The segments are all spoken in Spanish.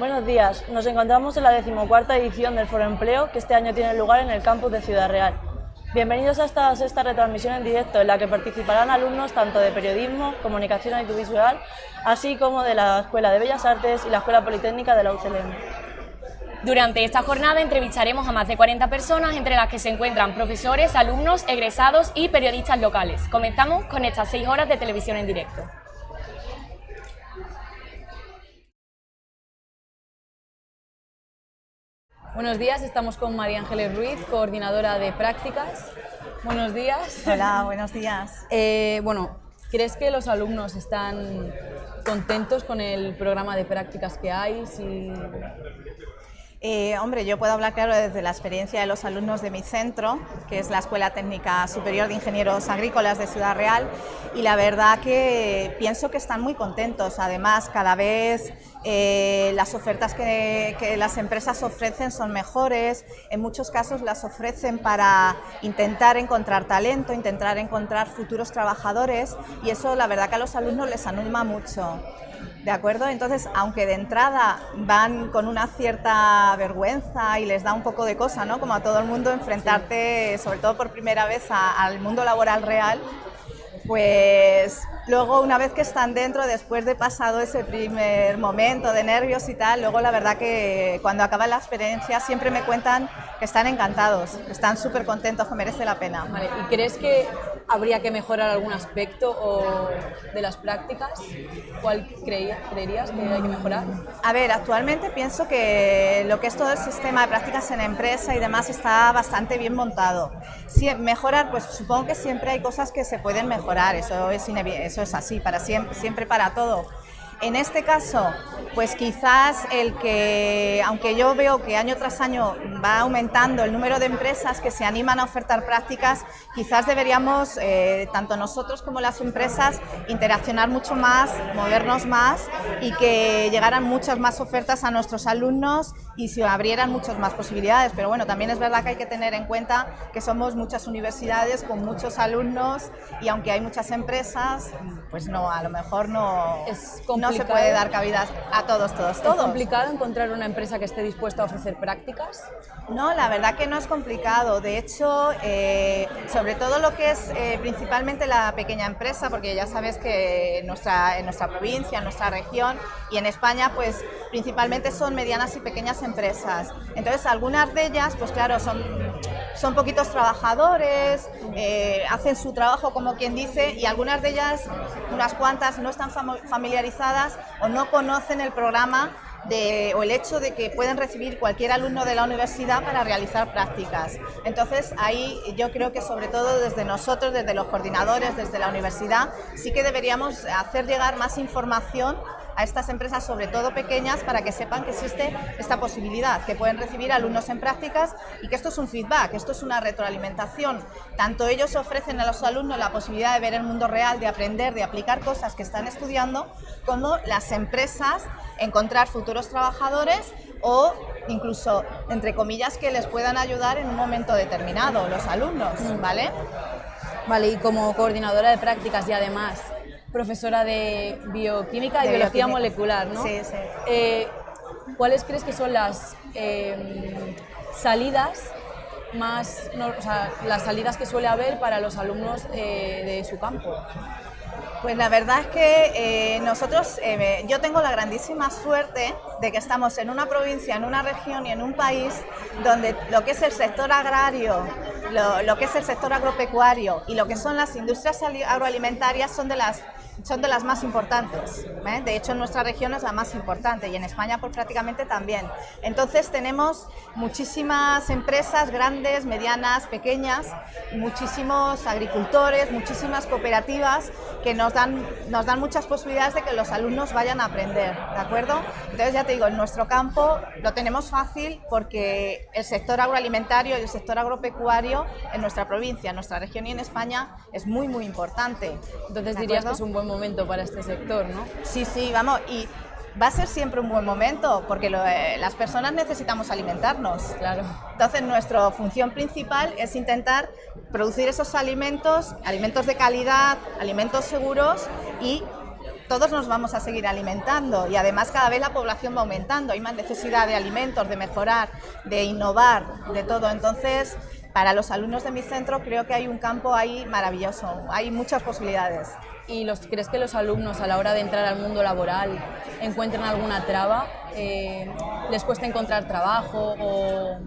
Buenos días, nos encontramos en la decimocuarta edición del Foro Empleo que este año tiene lugar en el campus de Ciudad Real. Bienvenidos a esta sexta retransmisión en directo en la que participarán alumnos tanto de periodismo, comunicación audiovisual, así como de la Escuela de Bellas Artes y la Escuela Politécnica de la UCLM. Durante esta jornada entrevistaremos a más de 40 personas, entre las que se encuentran profesores, alumnos, egresados y periodistas locales. Comenzamos con estas seis horas de televisión en directo. Buenos días, estamos con María Ángeles Ruiz, coordinadora de prácticas. Buenos días. Hola, buenos días. Eh, bueno, ¿crees que los alumnos están contentos con el programa de prácticas que hay? Si... Eh, hombre, yo puedo hablar claro desde la experiencia de los alumnos de mi centro, que es la Escuela Técnica Superior de Ingenieros Agrícolas de Ciudad Real, y la verdad que pienso que están muy contentos. Además, cada vez eh, las ofertas que, las empresas ofrecen son mejores, en muchos casos las ofrecen para intentar encontrar talento, intentar encontrar futuros trabajadores, y eso la verdad que a los alumnos les anima mucho. ¿De acuerdo? Entonces, aunque de entrada van con una cierta vergüenza y les da un poco de cosa, ¿no? Como a todo el mundo, enfrentarte, sobre todo por primera vez, al mundo laboral real, pues luego una vez que están dentro, después de pasado ese primer momento de nervios y tal, luego la verdad que cuando acaba la experiencia siempre me cuentan que están encantados, que están súper contentos, que merece la pena. Vale. ¿Y crees que habría que mejorar algún aspecto o de las prácticas? ¿Cuál creerías que hay que mejorar? A ver, actualmente pienso que lo que es todo el sistema de prácticas en empresa y demás está bastante bien montado. Si mejorar, pues supongo que siempre hay cosas que se pueden mejorar, eso es, eso es así, para siempre, siempre para todo en este caso, pues quizás el que, aunque yo veo que año tras año va aumentando el número de empresas que se animan a ofertar prácticas, quizás deberíamos, eh, tanto nosotros como las empresas, interaccionar mucho más, movernos más y que llegaran muchas más ofertas a nuestros alumnos y se abrieran muchas más posibilidades. Pero bueno, también es verdad que hay que tener en cuenta que somos muchas universidades con muchos alumnos y aunque hay muchas empresas, pues no, a lo mejor no... Es no se puede dar cabida a todos, todos, todos. ¿Es complicado encontrar una empresa que esté dispuesta a ofrecer prácticas? No, la verdad que no es complicado. De hecho, eh, sobre todo lo que es eh, principalmente la pequeña empresa, porque ya sabes que en nuestra, en nuestra provincia, en nuestra región y en España, pues principalmente son medianas y pequeñas empresas. Entonces, algunas de ellas, pues claro, son, son poquitos trabajadores, eh, hacen su trabajo como quien dice, y algunas de ellas, unas cuantas, no están familiarizadas o no conocen el programa de, o el hecho de que pueden recibir cualquier alumno de la universidad para realizar prácticas. Entonces, ahí yo creo que sobre todo desde nosotros, desde los coordinadores, desde la universidad, sí que deberíamos hacer llegar más información a estas empresas, sobre todo pequeñas, para que sepan que existe esta posibilidad, que pueden recibir alumnos en prácticas y que esto es un feedback, esto es una retroalimentación. Tanto ellos ofrecen a los alumnos la posibilidad de ver el mundo real, de aprender, de aplicar cosas que están estudiando, como las empresas encontrar futuros trabajadores o incluso, entre comillas, que les puedan ayudar en un momento determinado, los alumnos, ¿vale? Vale, y como coordinadora de prácticas y además profesora de bioquímica y De biología bioquímica. molecular, ¿no? Sí, sí. Eh, ¿Cuáles crees que son las eh, salidas más, no, o sea, las salidas que suele haber para los alumnos eh, de su campo? Pues la verdad es que eh, nosotros, eh, yo tengo la grandísima suerte de que estamos en una provincia, en una región y en un país donde lo que es el sector agrario, lo, lo que es el sector agropecuario y lo que son las industrias ali- agroalimentarias son de las son de las más importantes. ¿eh? De hecho, en nuestra región es la más importante y en España pues, prácticamente también. Entonces tenemos muchísimas empresas grandes, medianas, pequeñas, muchísimos agricultores, muchísimas cooperativas que nos dan, nos dan muchas posibilidades de que los alumnos vayan a aprender, ¿de acuerdo? Entonces ya te digo, en nuestro campo lo tenemos fácil porque el sector agroalimentario y el sector agropecuario en nuestra provincia, en nuestra región y en España es muy, muy importante. Entonces ¿de dirías que es un buen momento para este sector, ¿no? Sí, sí, vamos, y va a ser siempre un buen momento porque lo- eh, las personas necesitamos alimentarnos. Claro. Entonces, nuestra función principal es intentar producir esos alimentos, alimentos de calidad, alimentos seguros y todos nos vamos a seguir alimentando y además cada vez la población va aumentando, hay más necesidad de alimentos, de mejorar, de innovar, de todo. Entonces, para los alumnos de mi centro creo que hay un campo ahí maravilloso, hay muchas posibilidades. ¿Y los, crees que los alumnos a la hora de entrar al mundo laboral encuentran alguna traba? Eh, ¿Les cuesta encontrar trabajo o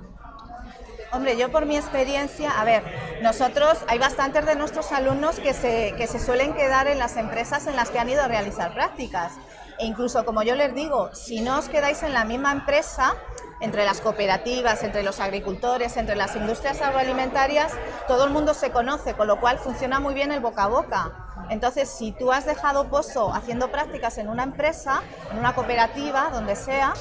Hombre, yo por mi experiencia, a ver, nosotros, hay bastantes de nuestros alumnos que se, que se suelen quedar en las empresas en las que han ido a realizar prácticas. E incluso, como yo les digo, si no os quedáis en la misma empresa, entre las cooperativas, entre los agricultores, entre las industrias agroalimentarias, todo el mundo se conoce, con lo cual funciona muy bien el boca a boca. Entonces, si tú has dejado pozo haciendo prácticas en una empresa, en una cooperativa, donde sea,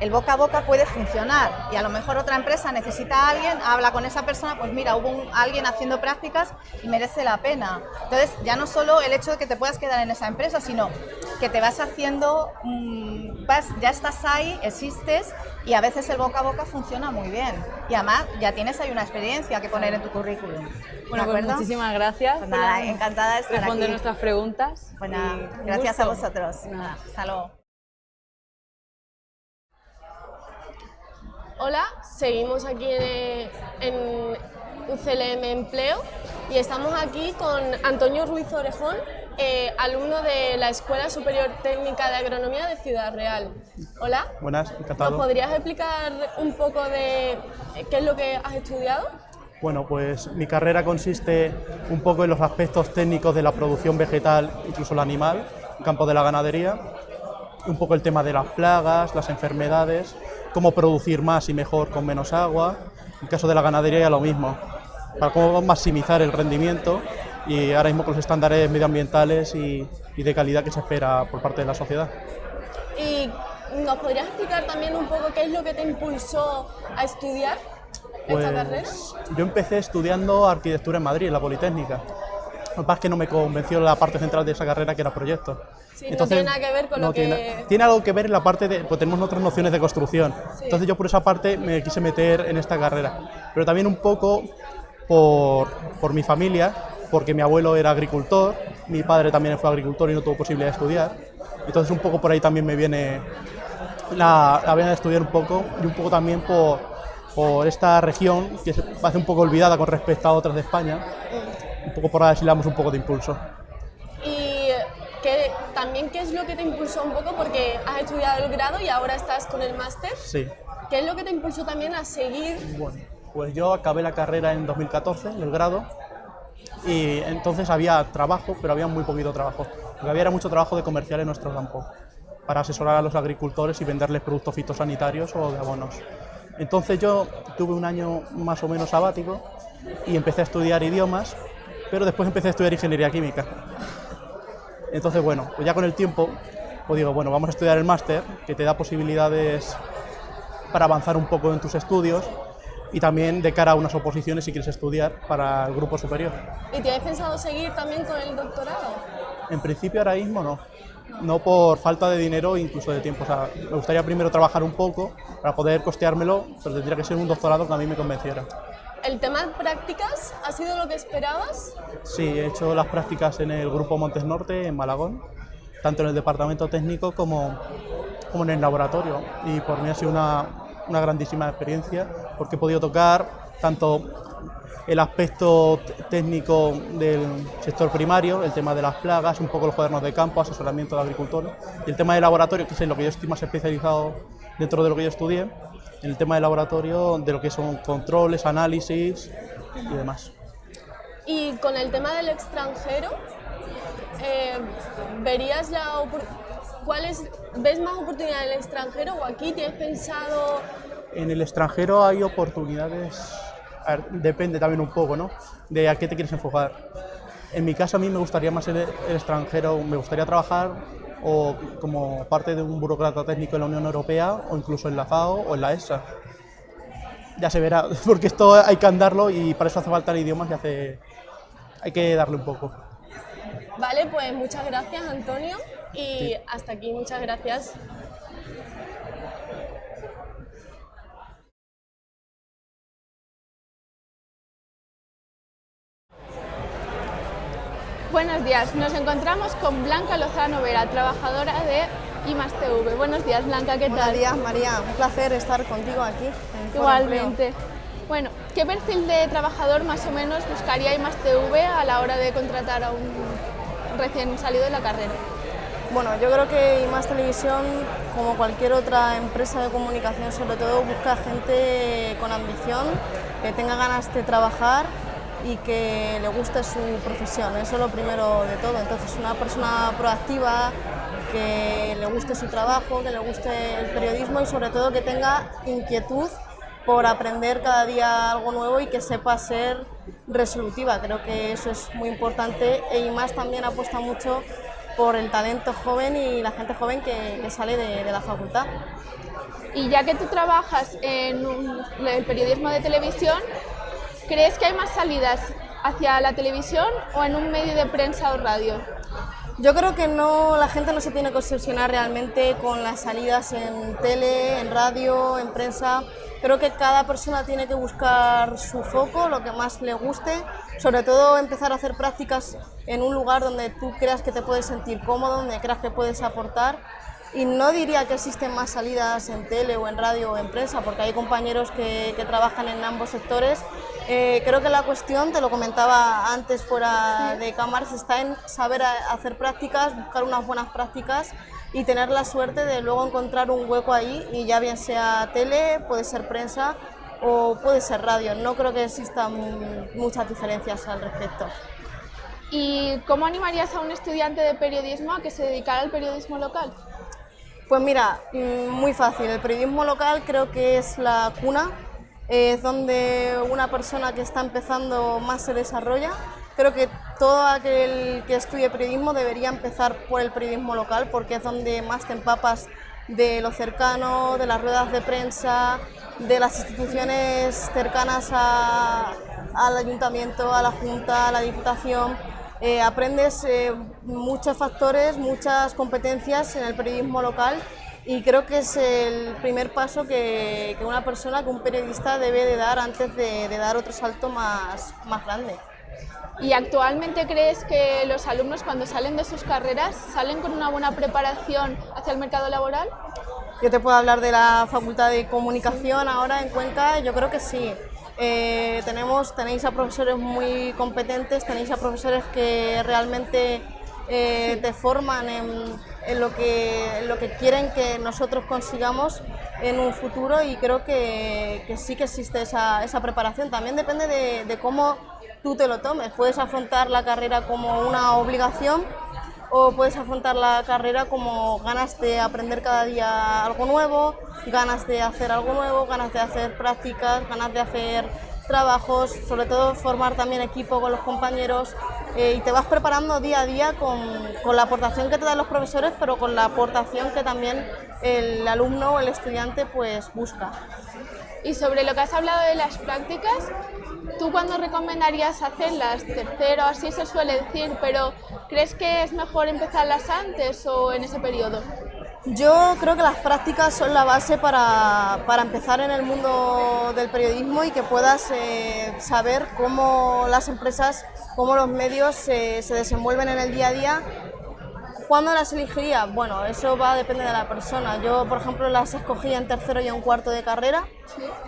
el boca a boca puede funcionar y a lo mejor otra empresa necesita a alguien, habla con esa persona, pues mira, hubo alguien haciendo prácticas y merece la pena. Entonces, ya no solo el hecho de que te puedas quedar en esa empresa, sino que te vas haciendo, mm, vas, ya estás ahí, existes y a veces el boca a boca funciona muy bien. Y además ya tienes ahí una experiencia que poner en tu currículum. Bueno, pues muchísimas gracias. Pues nada, encantada de estar responder nuestras preguntas. Bueno, gracias a vosotros. Nada, hasta luego. Hola, seguimos aquí en, UCLM Empleo y estamos aquí con Antonio Ruiz Orejón, eh, alumno de la Escuela Superior Técnica de Agronomía de Ciudad Real. Hola. Buenas, encantado. ¿Nos podrías explicar un poco de qué es lo que has estudiado? Bueno, pues mi carrera consiste un poco en los aspectos técnicos de la producción vegetal, incluso el animal, en campo de la ganadería, un poco el tema de las plagas, las enfermedades, cómo producir más y mejor con menos agua. En el caso de la ganadería ya lo mismo, para cómo maximizar el rendimiento y ahora mismo con los estándares medioambientales y, de calidad que se espera por parte de la sociedad. ¿Y nos podrías explicar también un poco qué es lo que te impulsó a estudiar esta pues, carrera? Yo empecé estudiando arquitectura en Madrid, en la Politécnica. Lo que pasa es que no me convenció la parte central de esa carrera, que era proyectos. Entonces, no tiene nada que ver con lo que... Tiene, algo que ver en la parte de... Pues tenemos otras nociones de construcción. Entonces yo por esa parte me quise meter en esta carrera. Pero también un poco por, por mi familia, porque mi abuelo era agricultor, mi padre también fue agricultor y no tuvo posibilidad de estudiar. Entonces un poco por ahí también me viene la, la de estudiar un poco y un poco también por, por esta región que se hace un poco olvidada con respecto a otras de España. Un poco por ahí si le damos un poco de impulso. ¿Qué, también, ¿qué es lo que te impulsó un poco? Porque has estudiado el grado y ahora estás con el máster. Sí. ¿Qué es lo que te impulsó también a seguir? Bueno, pues yo acabé la carrera en 2014, el grado, y entonces había trabajo, pero había muy poquito trabajo. Lo que había era mucho trabajo de comercial en nuestro campo, para asesorar a los agricultores y venderles productos fitosanitarios o de abonos. Entonces yo tuve un año más o menos sabático y empecé a estudiar idiomas, pero después empecé a estudiar ingeniería química. Entonces, bueno, pues ya con el tiempo, pues digo, bueno, vamos a estudiar el máster, que te da posibilidades para avanzar un poco en tus estudios y también de cara a unas oposiciones si quieres estudiar para el grupo superior. ¿Y tienes pensado seguir también con el doctorado? En principio ahora mismo no, no por falta de dinero e incluso de tiempo. O sea, me gustaría primero trabajar un poco para poder costeármelo, pero tendría que ser un doctorado que a mí me convenciera. ¿El tema de prácticas ha sido lo que esperabas? Sí, he hecho las prácticas en el Grupo Montes Norte, en Malagón, tanto en el departamento técnico como, como en el laboratorio. Y por mí ha sido una, una grandísima experiencia porque he podido tocar tanto el aspecto técnico del sector primario, el tema de las plagas, un poco los cuadernos de campo, asesoramiento de agricultores, y el tema de laboratorio, que es en lo que yo estoy más especializado dentro de lo que yo estudié, en el tema de laboratorio, de lo que son controles, análisis y demás. Y con el tema del extranjero, eh, ¿verías la ¿cuáles ves más oportunidades en el extranjero o aquí tienes pensado? En el extranjero hay oportunidades, depende también un poco, ¿no? De a qué te quieres enfocar. En mi caso a mí me gustaría más el, el extranjero, me gustaría trabajar o como parte de un burócrata técnico en la Unión Europea o incluso en la FAO o en la ESA. Ya se verá, porque esto hay que andarlo y para eso hace falta el idioma y hace, hay que darle un poco. Vale, pues muchas gracias Antonio y hasta aquí muchas gracias Buenos días, nos encontramos con Blanca Lozano Vera, trabajadora de IMASTV. Buenos días, Blanca, ¿qué tal? Buenos días, María. Un placer estar contigo aquí. En Igualmente. Bueno, ¿qué perfil de trabajador más o menos buscaría IMASTV a la hora de contratar a un recién salido de la carrera? Bueno, yo creo que IMAS Televisión, como cualquier otra empresa de comunicación, sobre todo busca gente con ambición, que tenga ganas de trabajar y que le guste su profesión, eso es lo primero de todo. Entonces, una persona proactiva, que le guste su trabajo, que le guste el periodismo y sobre todo que tenga inquietud por aprender cada día algo nuevo y que sepa ser resolutiva. Creo que eso es muy importante e IMAS también apuesta mucho por el talento joven y la gente joven que, sale de, de, la facultad. Y ya que tú trabajas en el periodismo de televisión, ¿crees que hay más salidas hacia la televisión o en un medio de prensa o radio? Yo creo que no, la gente no se tiene que obsesionar realmente con las salidas en tele, en radio, en prensa. Creo que cada persona tiene que buscar su foco, lo que más le guste, sobre todo empezar a hacer prácticas en un lugar donde tú creas que te puedes sentir cómodo, donde creas que puedes aportar y no diría que existen más salidas en tele o en radio o en prensa, porque hay compañeros que, trabajan en ambos sectores. Eh, creo que la cuestión, te lo comentaba antes fuera de cámaras, está en saber hacer prácticas, buscar unas buenas prácticas y tener la suerte de luego encontrar un hueco ahí, y ya bien sea tele, puede ser prensa o puede ser radio. No creo que existan muchas diferencias al respecto. ¿Y cómo animarías a un estudiante de periodismo a que se dedicara al periodismo local? Pues mira, mm, muy fácil. El periodismo local creo que es la cuna, es donde una persona que está empezando más se desarrolla. Creo que todo aquel que estudie periodismo debería empezar por el periodismo local porque es donde más te empapas de lo cercano, de las ruedas de prensa, de las instituciones cercanas al ayuntamiento, a la junta, a la diputación. Eh, aprendes eh, muchos factores, muchas competencias en el periodismo local y creo que es el primer paso que, una persona, que un periodista debe de dar antes de, dar otro salto más, más grande. ¿Y actualmente crees que los alumnos cuando salen de sus carreras salen con una buena preparación hacia el mercado laboral? Yo te puedo hablar de la Facultad de Comunicación ahora en Cuenca, yo creo que sí. Eh, tenemos, tenéis a profesores muy competentes, tenéis a profesores que realmente eh, te forman en, lo que, lo que quieren que nosotros consigamos en un futuro y creo que, sí que existe esa, preparación. También depende de, de cómo tú te lo tomes. Puedes afrontar la carrera como una obligación o puedes afrontar la carrera como ganas de aprender cada día algo nuevo, ganas de hacer algo nuevo, ganas de hacer prácticas, ganas de hacer trabajos, sobre todo formar también equipo con los compañeros eh, y te vas preparando día a día con, con, la aportación que te dan los profesores, pero con la aportación que también el alumno o el estudiante pues busca. Y sobre lo que has hablado de las prácticas, ¿tú cuándo recomendarías hacerlas? Tercero, así se suele decir, pero ¿crees que es mejor empezarlas antes o en ese periodo? Yo creo que las prácticas son la base para, para empezar en el mundo del periodismo y que puedas eh, saber cómo las empresas, cómo los medios se desenvuelven en el día a día ¿Cuándo las elegiría? Bueno, eso va a depender de la persona. Yo, por ejemplo, las escogí en tercero y en cuarto de carrera,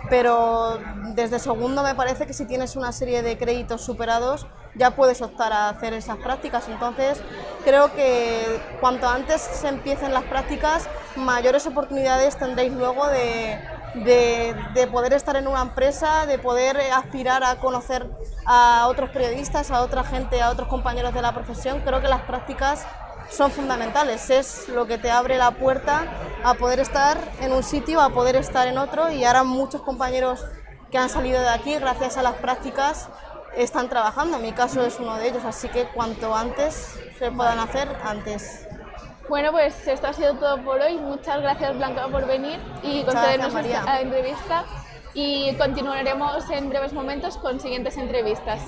pero desde segundo me parece que si tienes una serie de créditos superados ya puedes optar a hacer esas prácticas. Entonces, creo que cuanto antes se empiecen las prácticas, mayores oportunidades tendréis luego de, de, poder estar en una empresa, de poder aspirar a conocer a otros periodistas, a otra gente, a otros compañeros de la profesión. Creo que las prácticas son fundamentales, es lo que te abre la puerta a poder estar en un sitio, a poder estar en otro y ahora muchos compañeros que han salido de aquí gracias a las prácticas están trabajando, mi caso es uno de ellos, así que cuanto antes se puedan hacer, antes. Bueno, pues esto ha sido todo por hoy. Muchas gracias Blanca por venir y concedernos esta entrevista y continuaremos en breves momentos con siguientes entrevistas.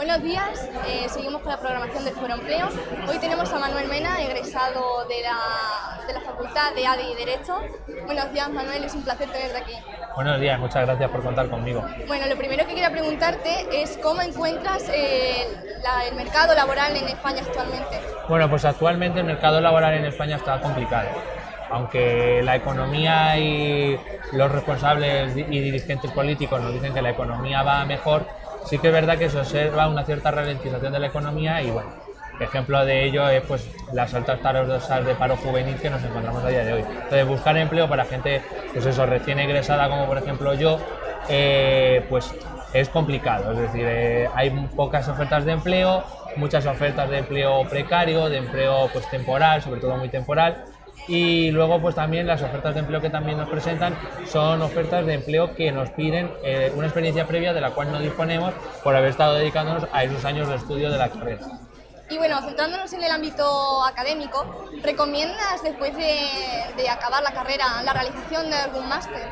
Buenos días, eh, seguimos con la programación del Foro Empleo. Hoy tenemos a Manuel Mena, egresado de la, de la Facultad de ADE y Derecho. Buenos días Manuel, es un placer tenerte aquí. Buenos días, muchas gracias por contar conmigo. Bueno, lo primero que quería preguntarte es cómo encuentras eh, la- el mercado laboral en España actualmente. Bueno, pues actualmente el mercado laboral en España está complicado. Aunque la economía y los responsables y dirigentes políticos nos dicen que la economía va mejor, sí que es verdad que se observa una cierta ralentización de la economía y bueno, ejemplo de ello es pues las altas tasas de paro juvenil que nos encontramos a día de hoy. Entonces buscar empleo para gente pues eso, recién egresada como por ejemplo yo, eh, pues es complicado, es decir, eh, hay pocas ofertas de empleo, muchas ofertas de empleo precario, de empleo pues temporal, sobre todo muy temporal, y luego pues también las ofertas de empleo que también nos presentan son ofertas de empleo que nos piden eh, una experiencia previa de la cual no disponemos por haber estado dedicándonos a esos años de estudio de la carrera. Y bueno, centrándonos en el ámbito académico, ¿recomiendas después de, de acabar la carrera la realización de algún máster?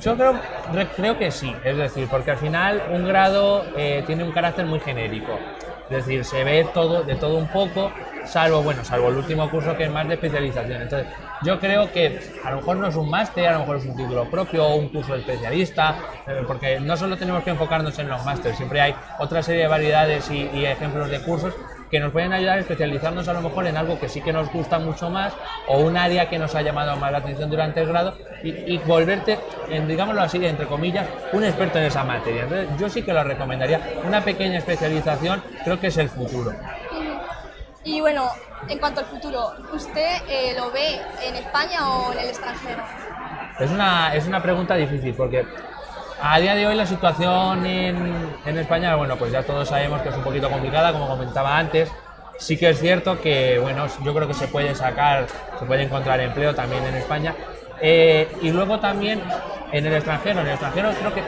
Yo creo, re- creo que sí, es decir, porque al final un grado eh, tiene un carácter muy genérico, es decir, se ve todo de todo un poco, salvo bueno, salvo el último curso que es más de especialización. Entonces, yo creo que a lo mejor no es un máster, a lo mejor es un título propio o un curso de especialista, eh, porque no solo tenemos que enfocarnos en los másteres, siempre hay otra serie de variedades y, y ejemplos de cursos que nos pueden ayudar a especializarnos a lo mejor en algo que sí que nos gusta mucho más o un área que nos ha llamado más la atención durante el grado y, y volverte, en, digámoslo así, entre comillas, un experto en esa materia. Entonces, yo sí que lo recomendaría. Una pequeña especialización creo que es el futuro. Y bueno, en cuanto al futuro, ¿usted eh, lo ve en España o en el extranjero? Es una, es una pregunta difícil porque a día de hoy la situación en, en España, bueno, pues ya todos sabemos que es un poquito complicada, como comentaba antes. Sí que es cierto que, bueno, yo creo que se puede sacar, se puede encontrar empleo también en España. Eh, y luego también en el extranjero. En el extranjero creo que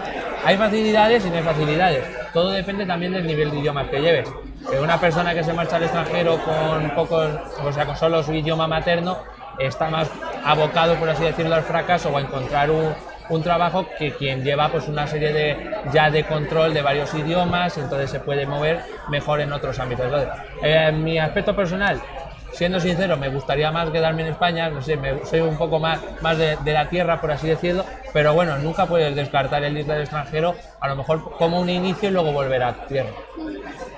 hay facilidades y no hay facilidades. Todo depende también del nivel de idiomas que lleves. Que una persona que se marcha al extranjero con pocos, o sea, con solo su idioma materno, está más abocado, por así decirlo, al fracaso o a encontrar un, un trabajo que quien lleva pues una serie de ya de control de varios idiomas, entonces se puede mover mejor en otros ámbitos. Entonces, eh, mi aspecto personal, siendo sincero, me gustaría más quedarme en España, no sé, me- soy un poco más, más de, la tierra, por así decirlo, pero bueno, nunca puedes descartar el ir del extranjero, a lo mejor como un inicio y luego volver a tierra.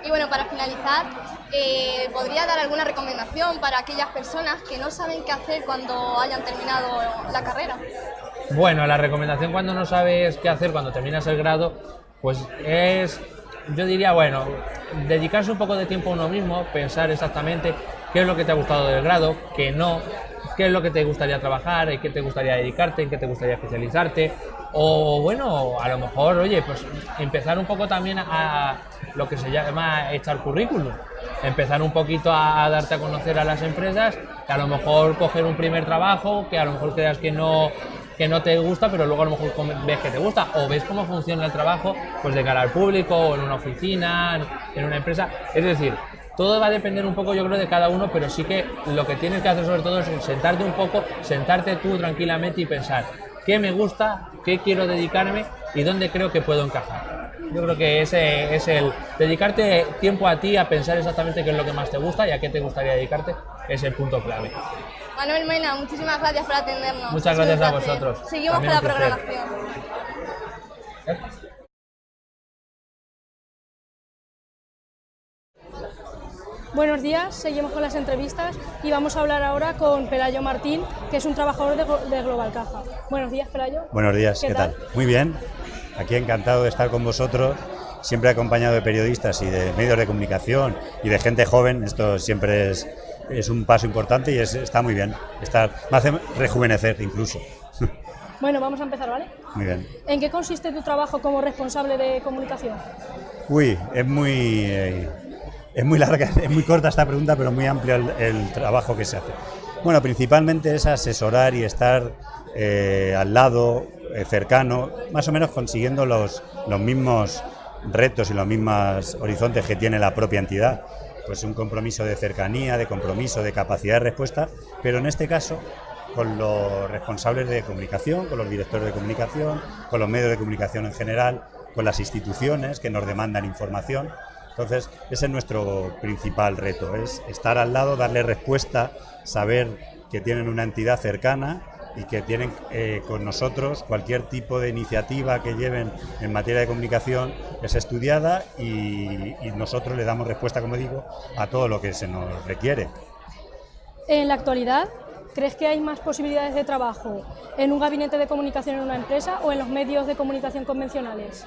Y bueno, para finalizar, eh, ¿podría dar alguna recomendación para aquellas personas que no saben qué hacer cuando hayan terminado la carrera? Bueno, la recomendación cuando no sabes qué hacer cuando terminas el grado, pues es, yo diría, bueno, dedicarse un poco de tiempo a uno mismo, pensar exactamente qué es lo que te ha gustado del grado, qué no, qué es lo que te gustaría trabajar, en qué te gustaría dedicarte, en qué te gustaría especializarte, o bueno, a lo mejor, oye, pues empezar un poco también a, lo que se llama echar currículum, empezar un poquito a, a darte a conocer a las empresas, que a lo mejor coger un primer trabajo, que a lo mejor creas que no que no te gusta, pero luego a lo mejor ves que te gusta, o ves cómo funciona el trabajo, pues de cara al público, o en una oficina, en una empresa. Es decir, todo va a depender un poco, yo creo, de cada uno, pero sí que lo que tienes que hacer sobre todo es sentarte un poco, sentarte tú tranquilamente y pensar qué me gusta, qué quiero dedicarme y dónde creo que puedo encajar. Yo creo que ese es el dedicarte tiempo a ti, a pensar exactamente qué es lo que más te gusta y a qué te gustaría dedicarte, es el punto clave. Manuel Mena, muchísimas gracias por atendernos. Muchas gracias a vosotros. Seguimos También con la programación. Buenos días, seguimos con las entrevistas y vamos a hablar ahora con Pelayo Martín, que es un trabajador de, de Global Caja. Buenos días, Pelayo. Buenos días, ¿qué, tal? Muy bien, aquí encantado de estar con vosotros, siempre acompañado de periodistas y de medios de comunicación y de gente joven, esto siempre es, es un paso importante y es- está muy bien, estar, me hace rejuvenecer incluso. Bueno, vamos a empezar, ¿vale? muy bien. ¿En qué consiste tu trabajo como responsable de comunicación? Uy, es muy, eh, es muy larga, es muy corta esta pregunta, pero muy amplio el, el trabajo que se hace. Bueno, principalmente es asesorar y estar eh, al lado, eh, cercano, más o menos consiguiendo los, los mismos retos y los mismos horizontes que tiene la propia entidad. Pues un compromiso de cercanía, de compromiso, de capacidad de respuesta, pero en este caso con los responsables de comunicación, con los directores de comunicación, con los medios de comunicación en general, con las instituciones que nos demandan información. Entonces, ese es nuestro principal reto, es estar al lado, darle respuesta, saber que tienen una entidad cercana y que tienen eh, con nosotros cualquier tipo de iniciativa que lleven en materia de comunicación es estudiada y, y nosotros le damos respuesta, como digo, a todo lo que se nos requiere. En la actualidad, ¿crees que hay más posibilidades de trabajo en un gabinete de comunicación en una empresa o en los medios de comunicación convencionales?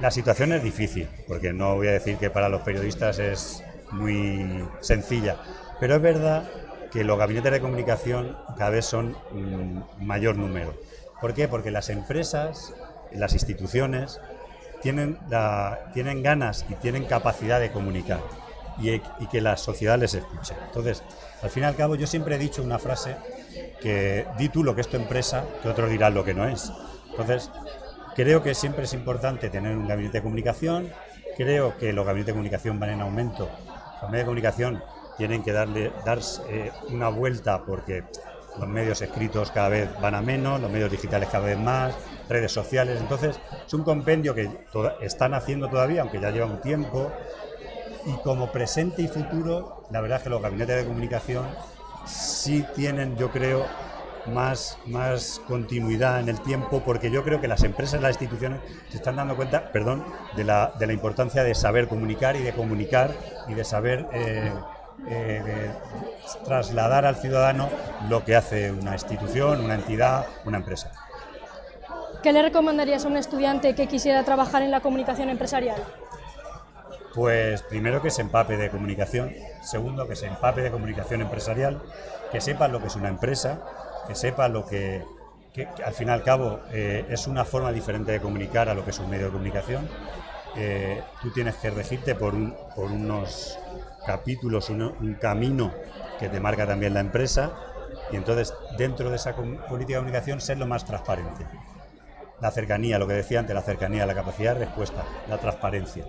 La situación es difícil, porque no voy a decir que para los periodistas es muy sencilla, pero es verdad que los gabinetes de comunicación cada vez son mm, mayor número. ¿Por qué? Porque las empresas, las instituciones, tienen, tienen ganas y tienen capacidad de comunicar y, y, que la sociedad les escuche. Entonces, al fin y al cabo, yo siempre he dicho una frase que di tú lo que es tu empresa, que otros dirán lo que no es. Entonces, creo que siempre es importante tener un gabinete de comunicación, creo que los gabinetes de comunicación van en aumento, los medios de comunicación tienen que darle dar eh, una vuelta porque los medios escritos cada vez van a menos, los medios digitales cada vez más, redes sociales. Entonces, es un compendio que están haciendo todavía, aunque ya lleva un tiempo. Y como presente y futuro, la verdad es que los gabinetes de comunicación sí tienen, yo creo, más, más continuidad en el tiempo, porque yo creo que las empresas, las instituciones se están dando cuenta, perdón, de la, de la importancia de saber comunicar y de comunicar y de saber eh, eh, de trasladar al ciudadano lo que hace una institución, una entidad, una empresa. ¿Qué le recomendarías a un estudiante que quisiera trabajar en la comunicación empresarial? Pues primero que se empape de comunicación, segundo que se empape de comunicación empresarial, que sepa lo que es una empresa, que sepa lo que, que, que al fin y al cabo eh, es una forma diferente de comunicar a lo que es un medio de comunicación. Eh, tú tienes que regirte por, un, por unos capítulos, un, camino que te marca también la empresa y entonces dentro de esa política de comunicación ser lo más transparente. La cercanía, lo que decía antes, la cercanía, la capacidad de respuesta, la transparencia,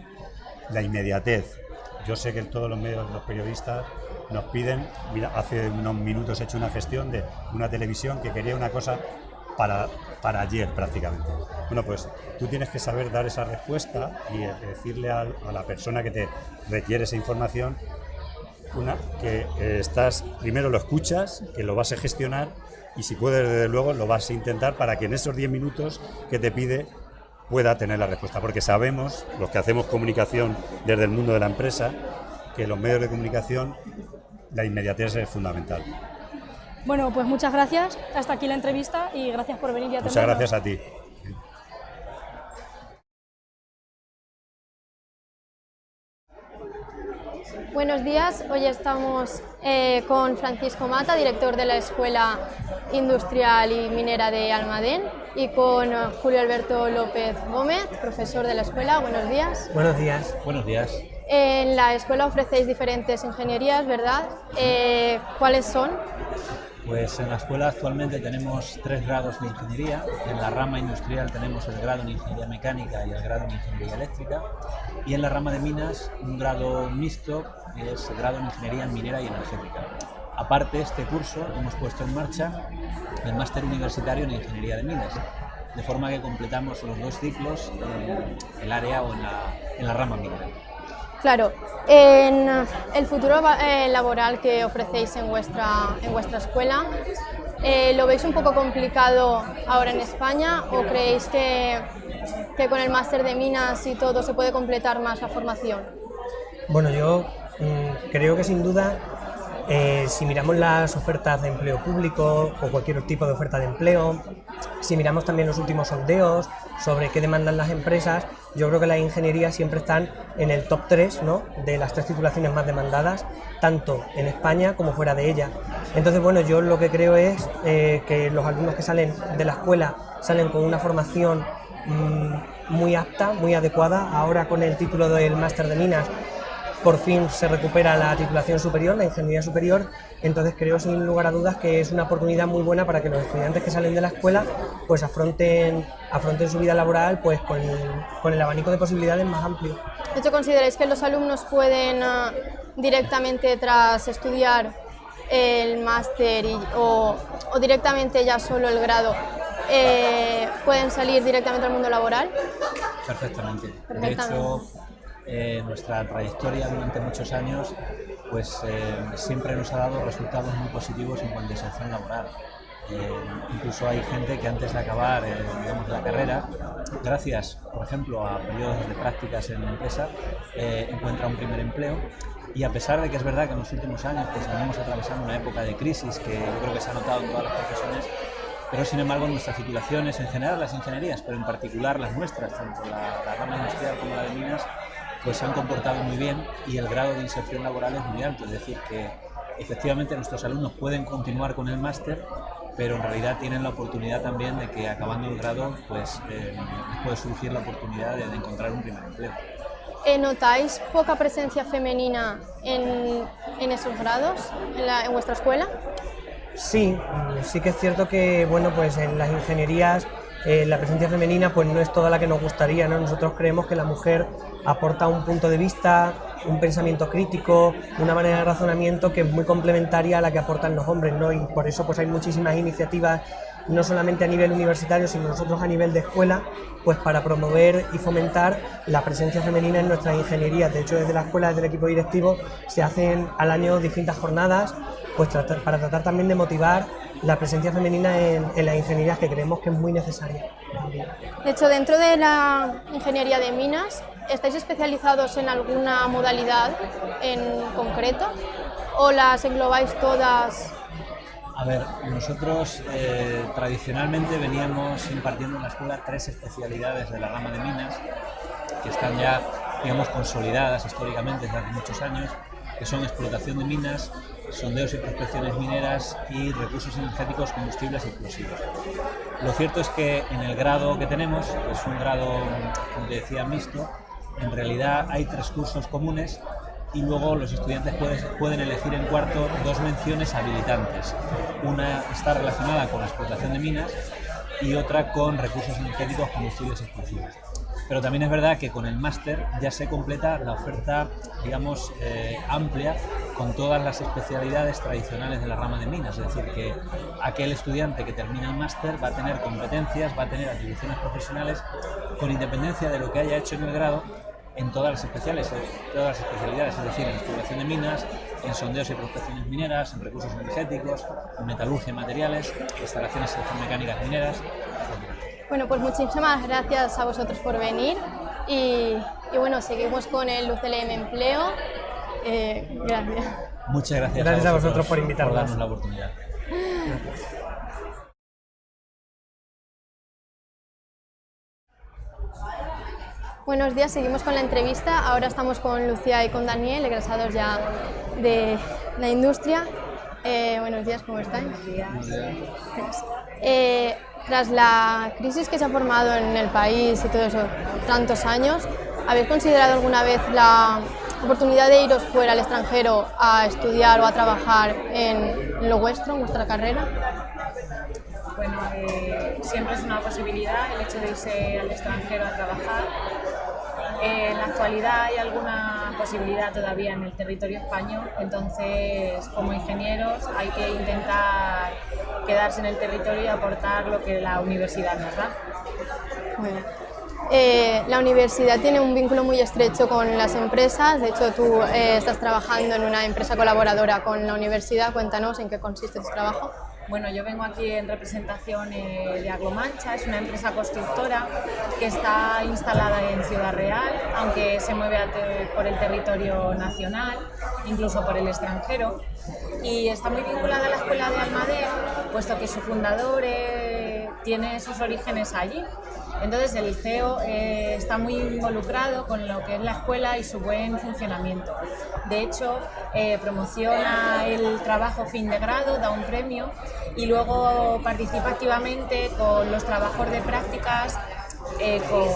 la inmediatez. Yo sé que todos los medios, los periodistas nos piden, mira, hace unos minutos he hecho una gestión de una televisión que quería una cosa para, para ayer prácticamente. Bueno, pues tú tienes que saber dar esa respuesta y decirle a, a la persona que te requiere esa información una, que eh, estás, primero lo escuchas, que lo vas a gestionar y si puedes, desde luego, lo vas a intentar para que en esos 10 minutos que te pide pueda tener la respuesta, porque sabemos, los que hacemos comunicación desde el mundo de la empresa, que los medios de comunicación, la inmediatez es fundamental. Bueno, pues muchas gracias. Hasta aquí la entrevista y gracias por venir y atendernos. Muchas gracias a ti. Buenos días, hoy estamos eh, con Francisco Mata, director de la Escuela Industrial y Minera de Almadén, y con Julio Alberto López Gómez, profesor de la escuela. Buenos días. Buenos días. Buenos días. En la escuela ofrecéis diferentes ingenierías, ¿verdad? Eh, ¿Cuáles son? Pues en la escuela actualmente tenemos tres grados de ingeniería. En la rama industrial tenemos el grado en ingeniería mecánica y el grado en ingeniería eléctrica. Y en la rama de minas, un grado mixto, es el grado en ingeniería minera y energética. Aparte, este curso hemos puesto en marcha el máster universitario en ingeniería de minas, de forma que completamos los dos ciclos en el área o en la, en la rama minera. Claro, en el futuro eh, laboral que ofrecéis en vuestra, en escuela, eh, ¿lo veis un poco complicado ahora en España o creéis que, que con el máster de minas y todo se puede completar más la formación? Bueno, yo mmm, creo que sin duda eh, si miramos las ofertas de empleo público o cualquier tipo de oferta de empleo, si miramos también los últimos sondeos sobre qué demandan las empresas, yo creo que las ingenierías siempre están en el top 3 ¿no? de las tres titulaciones más demandadas, tanto en España como fuera de ella. Entonces, bueno, yo lo que creo es eh, que los alumnos que salen de la escuela salen con una formación mmm, muy apta, muy adecuada. Ahora con el título del máster de minas por fin se recupera la titulación superior, la ingeniería superior, entonces creo sin lugar a dudas que es una oportunidad muy buena para que los estudiantes que salen de la escuela pues afronten, afronten su vida laboral pues con, con el abanico de posibilidades más amplio. ¿De hecho consideráis que los alumnos pueden uh, directamente tras estudiar el máster o, o, directamente ya solo el grado eh, pueden salir directamente al mundo laboral? Perfectamente. Perfectamente. De hecho, eh, nuestra trayectoria durante muchos años pues eh, siempre nos ha dado resultados muy positivos en cuanto a inserción laboral. Eh, incluso hay gente que antes de acabar eh, digamos, la carrera, gracias, por ejemplo, a periodos de prácticas en la empresa, eh, encuentra un primer empleo y a pesar de que es verdad que en los últimos años pues, venimos atravesando una época de crisis que yo creo que se ha notado en todas las profesiones, pero sin embargo nuestras titulaciones, en general las ingenierías, pero en particular las nuestras, tanto la, la rama industrial como la de minas, pues se han comportado muy bien y el grado de inserción laboral es muy alto, es decir, que efectivamente nuestros alumnos pueden continuar con el máster, pero en realidad tienen la oportunidad también de que acabando el grado pues eh, puede surgir la oportunidad de, de encontrar un primer empleo. Eh, ¿Notáis poca presencia femenina en, en esos grados, en, la- en vuestra escuela? Sí, sí que es cierto que bueno, pues en las ingenierías eh, la presencia femenina pues no es toda la que nos gustaría, ¿no? Nosotros creemos que la mujer aporta un punto de vista, un pensamiento crítico, una manera de razonamiento que es muy complementaria a la que aportan los hombres, ¿no? Y por eso pues hay muchísimas iniciativas no solamente a nivel universitario, sino nosotros a nivel de escuela, pues para promover y fomentar la presencia femenina en nuestras ingenierías. De hecho, desde la escuela, desde el equipo directivo, se hacen al año distintas jornadas pues para tratar también de motivar la presencia femenina en, en las ingenierías que creemos que es muy necesaria. De hecho, dentro de la ingeniería de minas, ¿estáis especializados en alguna modalidad en concreto? ¿O las englobáis todas? A ver, nosotros eh, tradicionalmente veníamos impartiendo en la escuela tres especialidades de la rama de minas que están ya, digamos, consolidadas históricamente desde hace muchos años, que son explotación de minas, sondeos y prospecciones mineras y recursos energéticos, combustibles y explosivos. Lo cierto es que en el grado que tenemos, que es un grado, como te decía, mixto, en realidad hay tres cursos comunes y luego los estudiantes pueden, elegir en cuarto dos menciones habilitantes. Una está relacionada con la explotación de minas y otra con recursos energéticos, combustibles y explosivos. Pero también es verdad que con el máster ya se completa la oferta, digamos, eh, amplia con todas las especialidades tradicionales de la rama de minas. Es decir, que aquel estudiante que termina el máster va a tener competencias, va a tener atribuciones profesionales con independencia de lo que haya hecho en el grado en todas las especiales, en todas las especialidades, es decir, en exploración de minas, en sondeos y prospecciones mineras, en recursos energéticos, en metalurgia y materiales, instalaciones electromecánicas mineras, etc. Bueno, pues muchísimas gracias a vosotros por venir y, y bueno, seguimos con el UCLM Empleo. Eh, gracias. Muchas gracias, Gracias a vosotros por invitarnos. por darnos la oportunidad. Buenos días, seguimos con la entrevista. Ahora estamos con Lucía y con Daniel, egresados ya de la industria. Eh, buenos días, ¿cómo estáis? Eh, tras la crisis que se ha formado en el país y todo eso, tantos años, ¿habéis considerado alguna vez la oportunidad de iros fuera al extranjero a estudiar o a trabajar en lo vuestro, en vuestra carrera? Bueno, eh, siempre es una posibilidad el hecho de irse al extranjero a trabajar. En la actualidad hay alguna posibilidad todavía en el territorio español, entonces como ingenieros hay que intentar quedarse en el territorio y aportar lo que la universidad nos da. Bien. Eh, la universidad tiene un vínculo muy estrecho con las empresas, de hecho tú eh, estás trabajando en una empresa colaboradora con la universidad, cuéntanos en qué consiste tu trabajo. Bueno, yo vengo aquí en representación eh, de Aglomancha, es una empresa constructora que está instalada en Ciudad Real, aunque se mueve por el territorio nacional, incluso por el extranjero, y está muy vinculada a la Escuela de Almader, puesto que su fundador eh, tiene sus orígenes allí. Entonces el CEO eh, está muy involucrado con lo que es la escuela y su buen funcionamiento. De hecho, eh, promociona el trabajo fin de grado, da un premio y luego participa activamente con los trabajos de prácticas eh, con,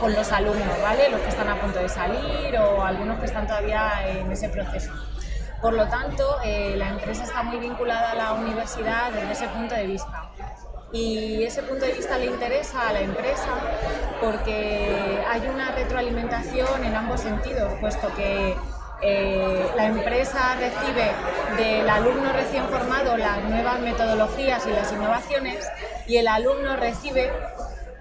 con los alumnos, ¿vale? Los que están a punto de salir o algunos que están todavía en ese proceso. Por lo tanto, la empresa está muy vinculada a la universidad desde ese punto de vista. Y ese punto de vista le interesa a la empresa porque hay una retroalimentación en ambos sentidos, puesto que eh, la empresa recibe del alumno recién formado las nuevas metodologías y las innovaciones y el alumno recibe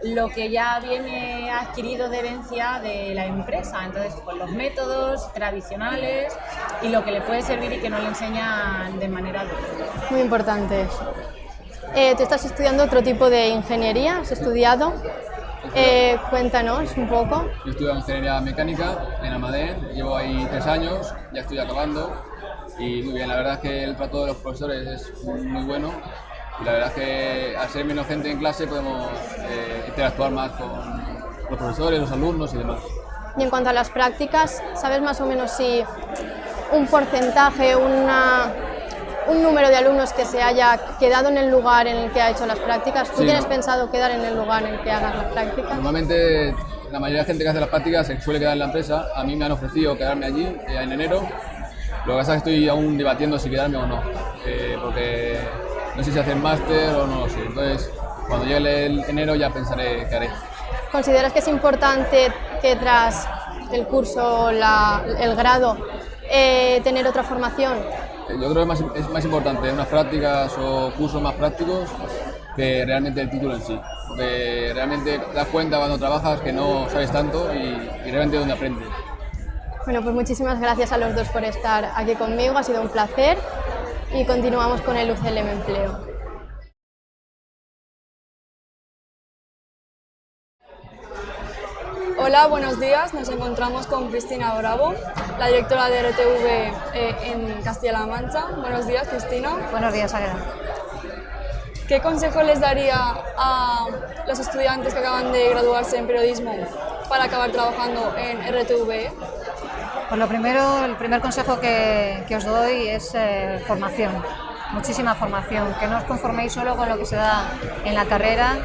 lo que ya viene adquirido de herencia de la empresa, entonces pues los métodos tradicionales y lo que le puede servir y que no le enseñan de manera adulta. Muy importante eso. Eh, tú estás estudiando otro tipo de ingeniería, has estudiado. Eh, cuéntanos un poco. Yo estudio ingeniería mecánica en Amadén, llevo ahí tres años, ya estoy acabando y muy bien, la verdad es que el trato de los profesores es muy bueno y la verdad es que al ser menos gente en clase podemos eh, interactuar más con los profesores, los alumnos y demás. Y en cuanto a las prácticas, ¿sabes más o menos si un porcentaje, una, un número de alumnos que se haya quedado en el lugar en el que ha hecho las prácticas? ¿Tú Sí, tienes no. pensado quedar en el lugar en el que hagas las prácticas? Normalmente la mayoría de gente que hace las prácticas se suele quedar en la empresa, a mí me han ofrecido quedarme allí eh, en enero, lo que pasa es que estoy aún debatiendo si quedarme o no, eh, porque no sé si hacer máster o no lo sé, entonces cuando llegue el enero ya pensaré qué haré. ¿Consideras que es importante que tras el curso, la- el grado, eh, tener otra formación? Yo creo que es más, importante unas prácticas o cursos más prácticos que realmente el título en sí. Porque realmente te das cuenta cuando trabajas que no sabes tanto y, y realmente donde aprendes. Bueno, pues muchísimas gracias a los dos por estar aquí conmigo, ha sido un placer y continuamos con el UCLM Empleo. Hola, buenos días. Nos encontramos con Cristina Bravo, la directora de RTV eh, en Castilla-La Mancha. Buenos días, Cristina. Buenos días, Águeda. ¿Qué consejo les daría a los estudiantes que acaban de graduarse en periodismo para acabar trabajando en RTV? Pues lo primero, el primer consejo que, que os doy es eh, formación, muchísima formación, que no os conforméis solo con lo que se da en la carrera,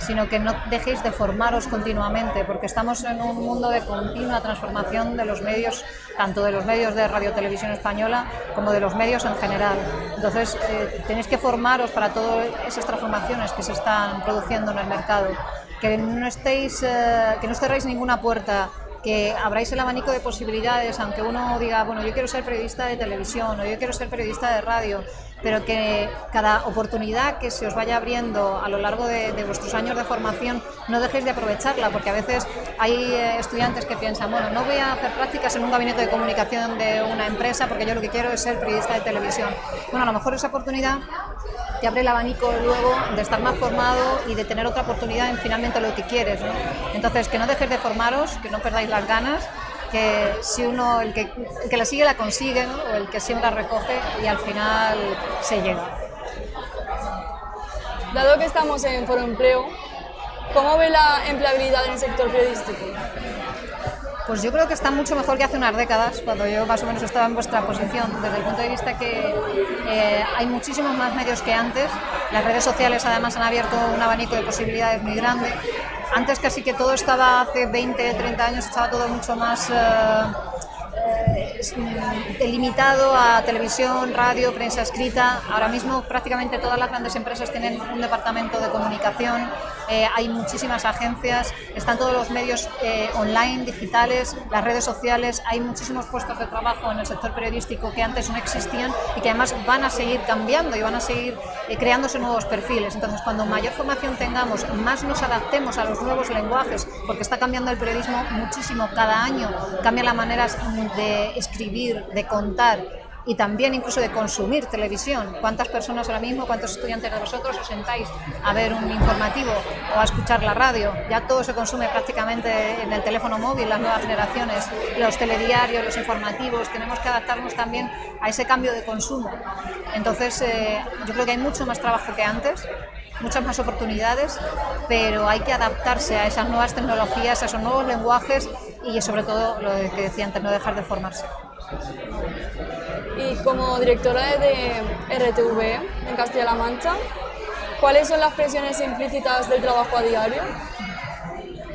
sino que no dejéis de formaros continuamente, porque estamos en un mundo de continua transformación de los medios, tanto de los medios de radio televisión española como de los medios en general. Entonces, eh, tenéis que formaros para todas esas transformaciones que se están produciendo en el mercado, que no estéis, eh, que no cerréis ninguna puerta que abráis el abanico de posibilidades, aunque uno diga, bueno, yo quiero ser periodista de televisión o yo quiero ser periodista de radio, pero que cada oportunidad que se os vaya abriendo a lo largo de, vuestros años de formación no dejéis de aprovecharla, porque a veces hay eh, estudiantes que piensan, bueno, no voy a hacer prácticas en un gabinete de comunicación de una empresa porque yo lo que quiero es ser periodista de televisión. Bueno, a lo mejor esa oportunidad te abre el abanico luego de estar más formado y de tener otra oportunidad en finalmente lo que quieres. Entonces, que no dejéis de formaros, que no perdáis las ganas, que si uno, el que, el que la sigue la consigue, ¿no? o el que siembra recoge y al final se llega. Dado que estamos en Foro Empleo, ¿cómo ve la empleabilidad en el sector periodístico? Pues yo creo que está mucho mejor que hace unas décadas, cuando yo más o menos estaba en vuestra posición, desde el punto de vista que eh, hay muchísimos más medios que antes, las redes sociales además han abierto un abanico de posibilidades muy grande. Antes casi que todo estaba, hace 20, 30 años, estaba todo mucho más eh, eh, es, delimitado a televisión, radio, prensa escrita. Ahora mismo prácticamente todas las grandes empresas tienen un departamento de comunicación, eh, hay muchísimas agencias, están todos los medios eh, online, digitales, las redes sociales, hay muchísimos puestos de trabajo en el sector periodístico que antes no existían y que además van a seguir cambiando y van a seguir eh, creándose nuevos perfiles. Entonces, cuando mayor formación tengamos, más nos adaptemos a los nuevos lenguajes, porque está cambiando el periodismo muchísimo cada año, cambian las maneras de escribir, de contar y también incluso de consumir televisión. ¿Cuántas personas ahora mismo, cuántos estudiantes de vosotros os sentáis a ver un informativo o a escuchar la radio? Ya todo se consume prácticamente en el teléfono móvil, las nuevas generaciones, los telediarios, los informativos, tenemos que adaptarnos también a ese cambio de consumo. Entonces, eh, yo creo que hay mucho más trabajo que antes, muchas más oportunidades, pero hay que adaptarse a esas nuevas tecnologías, a esos nuevos lenguajes y sobre todo lo que decía antes, no dejar de formarse. Y como directora de RTV en Castilla-La Mancha, ¿cuáles son las presiones implícitas del trabajo a diario?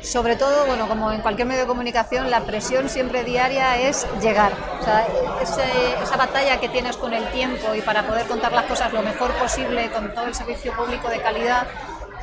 Sobre todo, bueno, como en cualquier medio de comunicación, la presión siempre diaria es llegar. O sea, esa batalla que tienes con el tiempo y para poder contar las cosas lo mejor posible con todo el servicio público de calidad,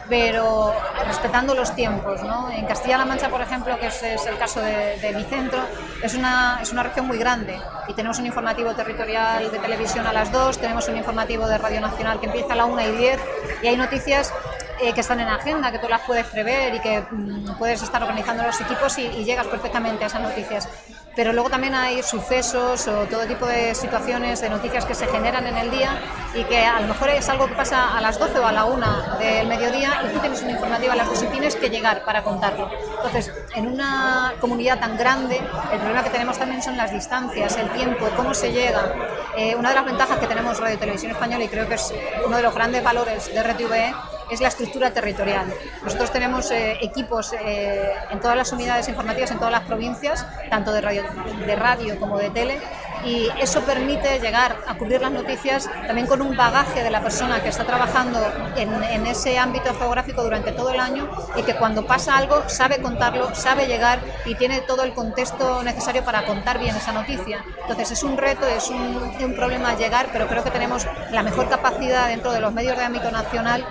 pero respetando los tiempos. ¿no? En Castilla-La Mancha, por ejemplo, que es, el caso de, mi centro, es una, es una región muy grande y tenemos un informativo territorial de televisión a las 2, tenemos un informativo de Radio Nacional que empieza a la 1 y 10 y hay noticias eh, que están en agenda, que tú las puedes prever y que mm, puedes estar organizando los equipos y llegas perfectamente a esas noticias pero luego también hay sucesos o todo tipo de situaciones, de noticias que se generan en el día y que a lo mejor es algo que pasa a las 12 o a la 1 del mediodía y tú tienes una informativa a las 2 y tienes que llegar para contarlo. Entonces, en una comunidad tan grande, el problema que tenemos también son las distancias, el tiempo, cómo se llega. Eh, una de las ventajas que tenemos Radio Televisión Española y creo que es uno de los grandes valores de RTVE es la estructura territorial. Nosotros tenemos eh, equipos eh, en todas las unidades informativas, en todas las provincias, tanto de radio, como de tele, y eso permite llegar a cubrir las noticias también con un bagaje de la persona que está trabajando en, en, ese ámbito geográfico durante todo el año y que cuando pasa algo sabe contarlo, sabe llegar y tiene todo el contexto necesario para contar bien esa noticia. Entonces es un reto, es un, un problema llegar, pero creo que tenemos la mejor capacidad dentro de los medios de ámbito nacional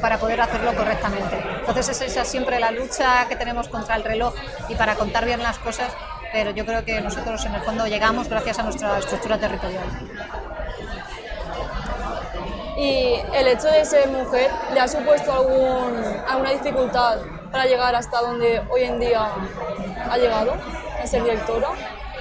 para poder hacerlo correctamente. Entonces es esa siempre la lucha que tenemos contra el reloj y para contar bien las cosas, pero yo creo que nosotros en el fondo llegamos gracias a nuestra estructura territorial. ¿Y el hecho de ser mujer le ha supuesto alguna dificultad para llegar hasta donde hoy en día ha llegado, a ser directora?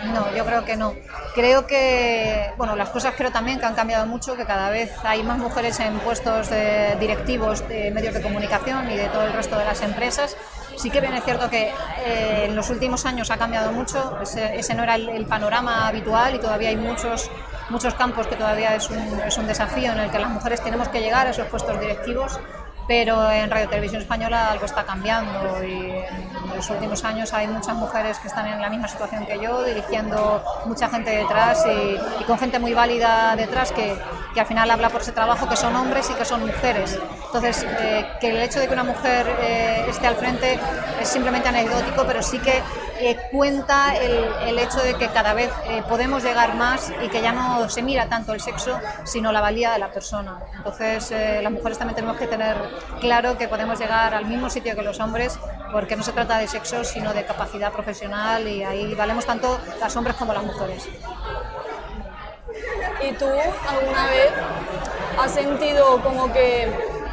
No, yo creo que no. Creo que, bueno, las cosas creo también que han cambiado mucho, que cada vez hay más mujeres en puestos de directivos de medios de comunicación y de todo el resto de las empresas. Sí que bien es cierto que eh, en los últimos años ha cambiado mucho, ese, ese no era el, el, panorama habitual y todavía hay muchos, muchos campos que todavía es un, es un desafío en el que las mujeres tenemos que llegar a esos puestos directivos pero en Radio Televisión Española algo está cambiando y en los últimos años hay muchas mujeres que están en la misma situación que yo, dirigiendo mucha gente detrás y, y con gente muy válida detrás que, que, al final habla por ese trabajo, que son hombres y que son mujeres. Entonces, eh, que el hecho de que una mujer eh, esté al frente es simplemente anecdótico, pero sí que eh, cuenta el, el, hecho de que cada vez eh, podemos llegar más y que ya no se mira tanto el sexo, sino la valía de la persona. Entonces, eh, las mujeres también tenemos que tener claro que podemos llegar al mismo sitio que los hombres, porque no se trata de sexo, sino de capacidad profesional y ahí valemos tanto las hombres como las mujeres. ¿Y tú alguna vez has sentido como que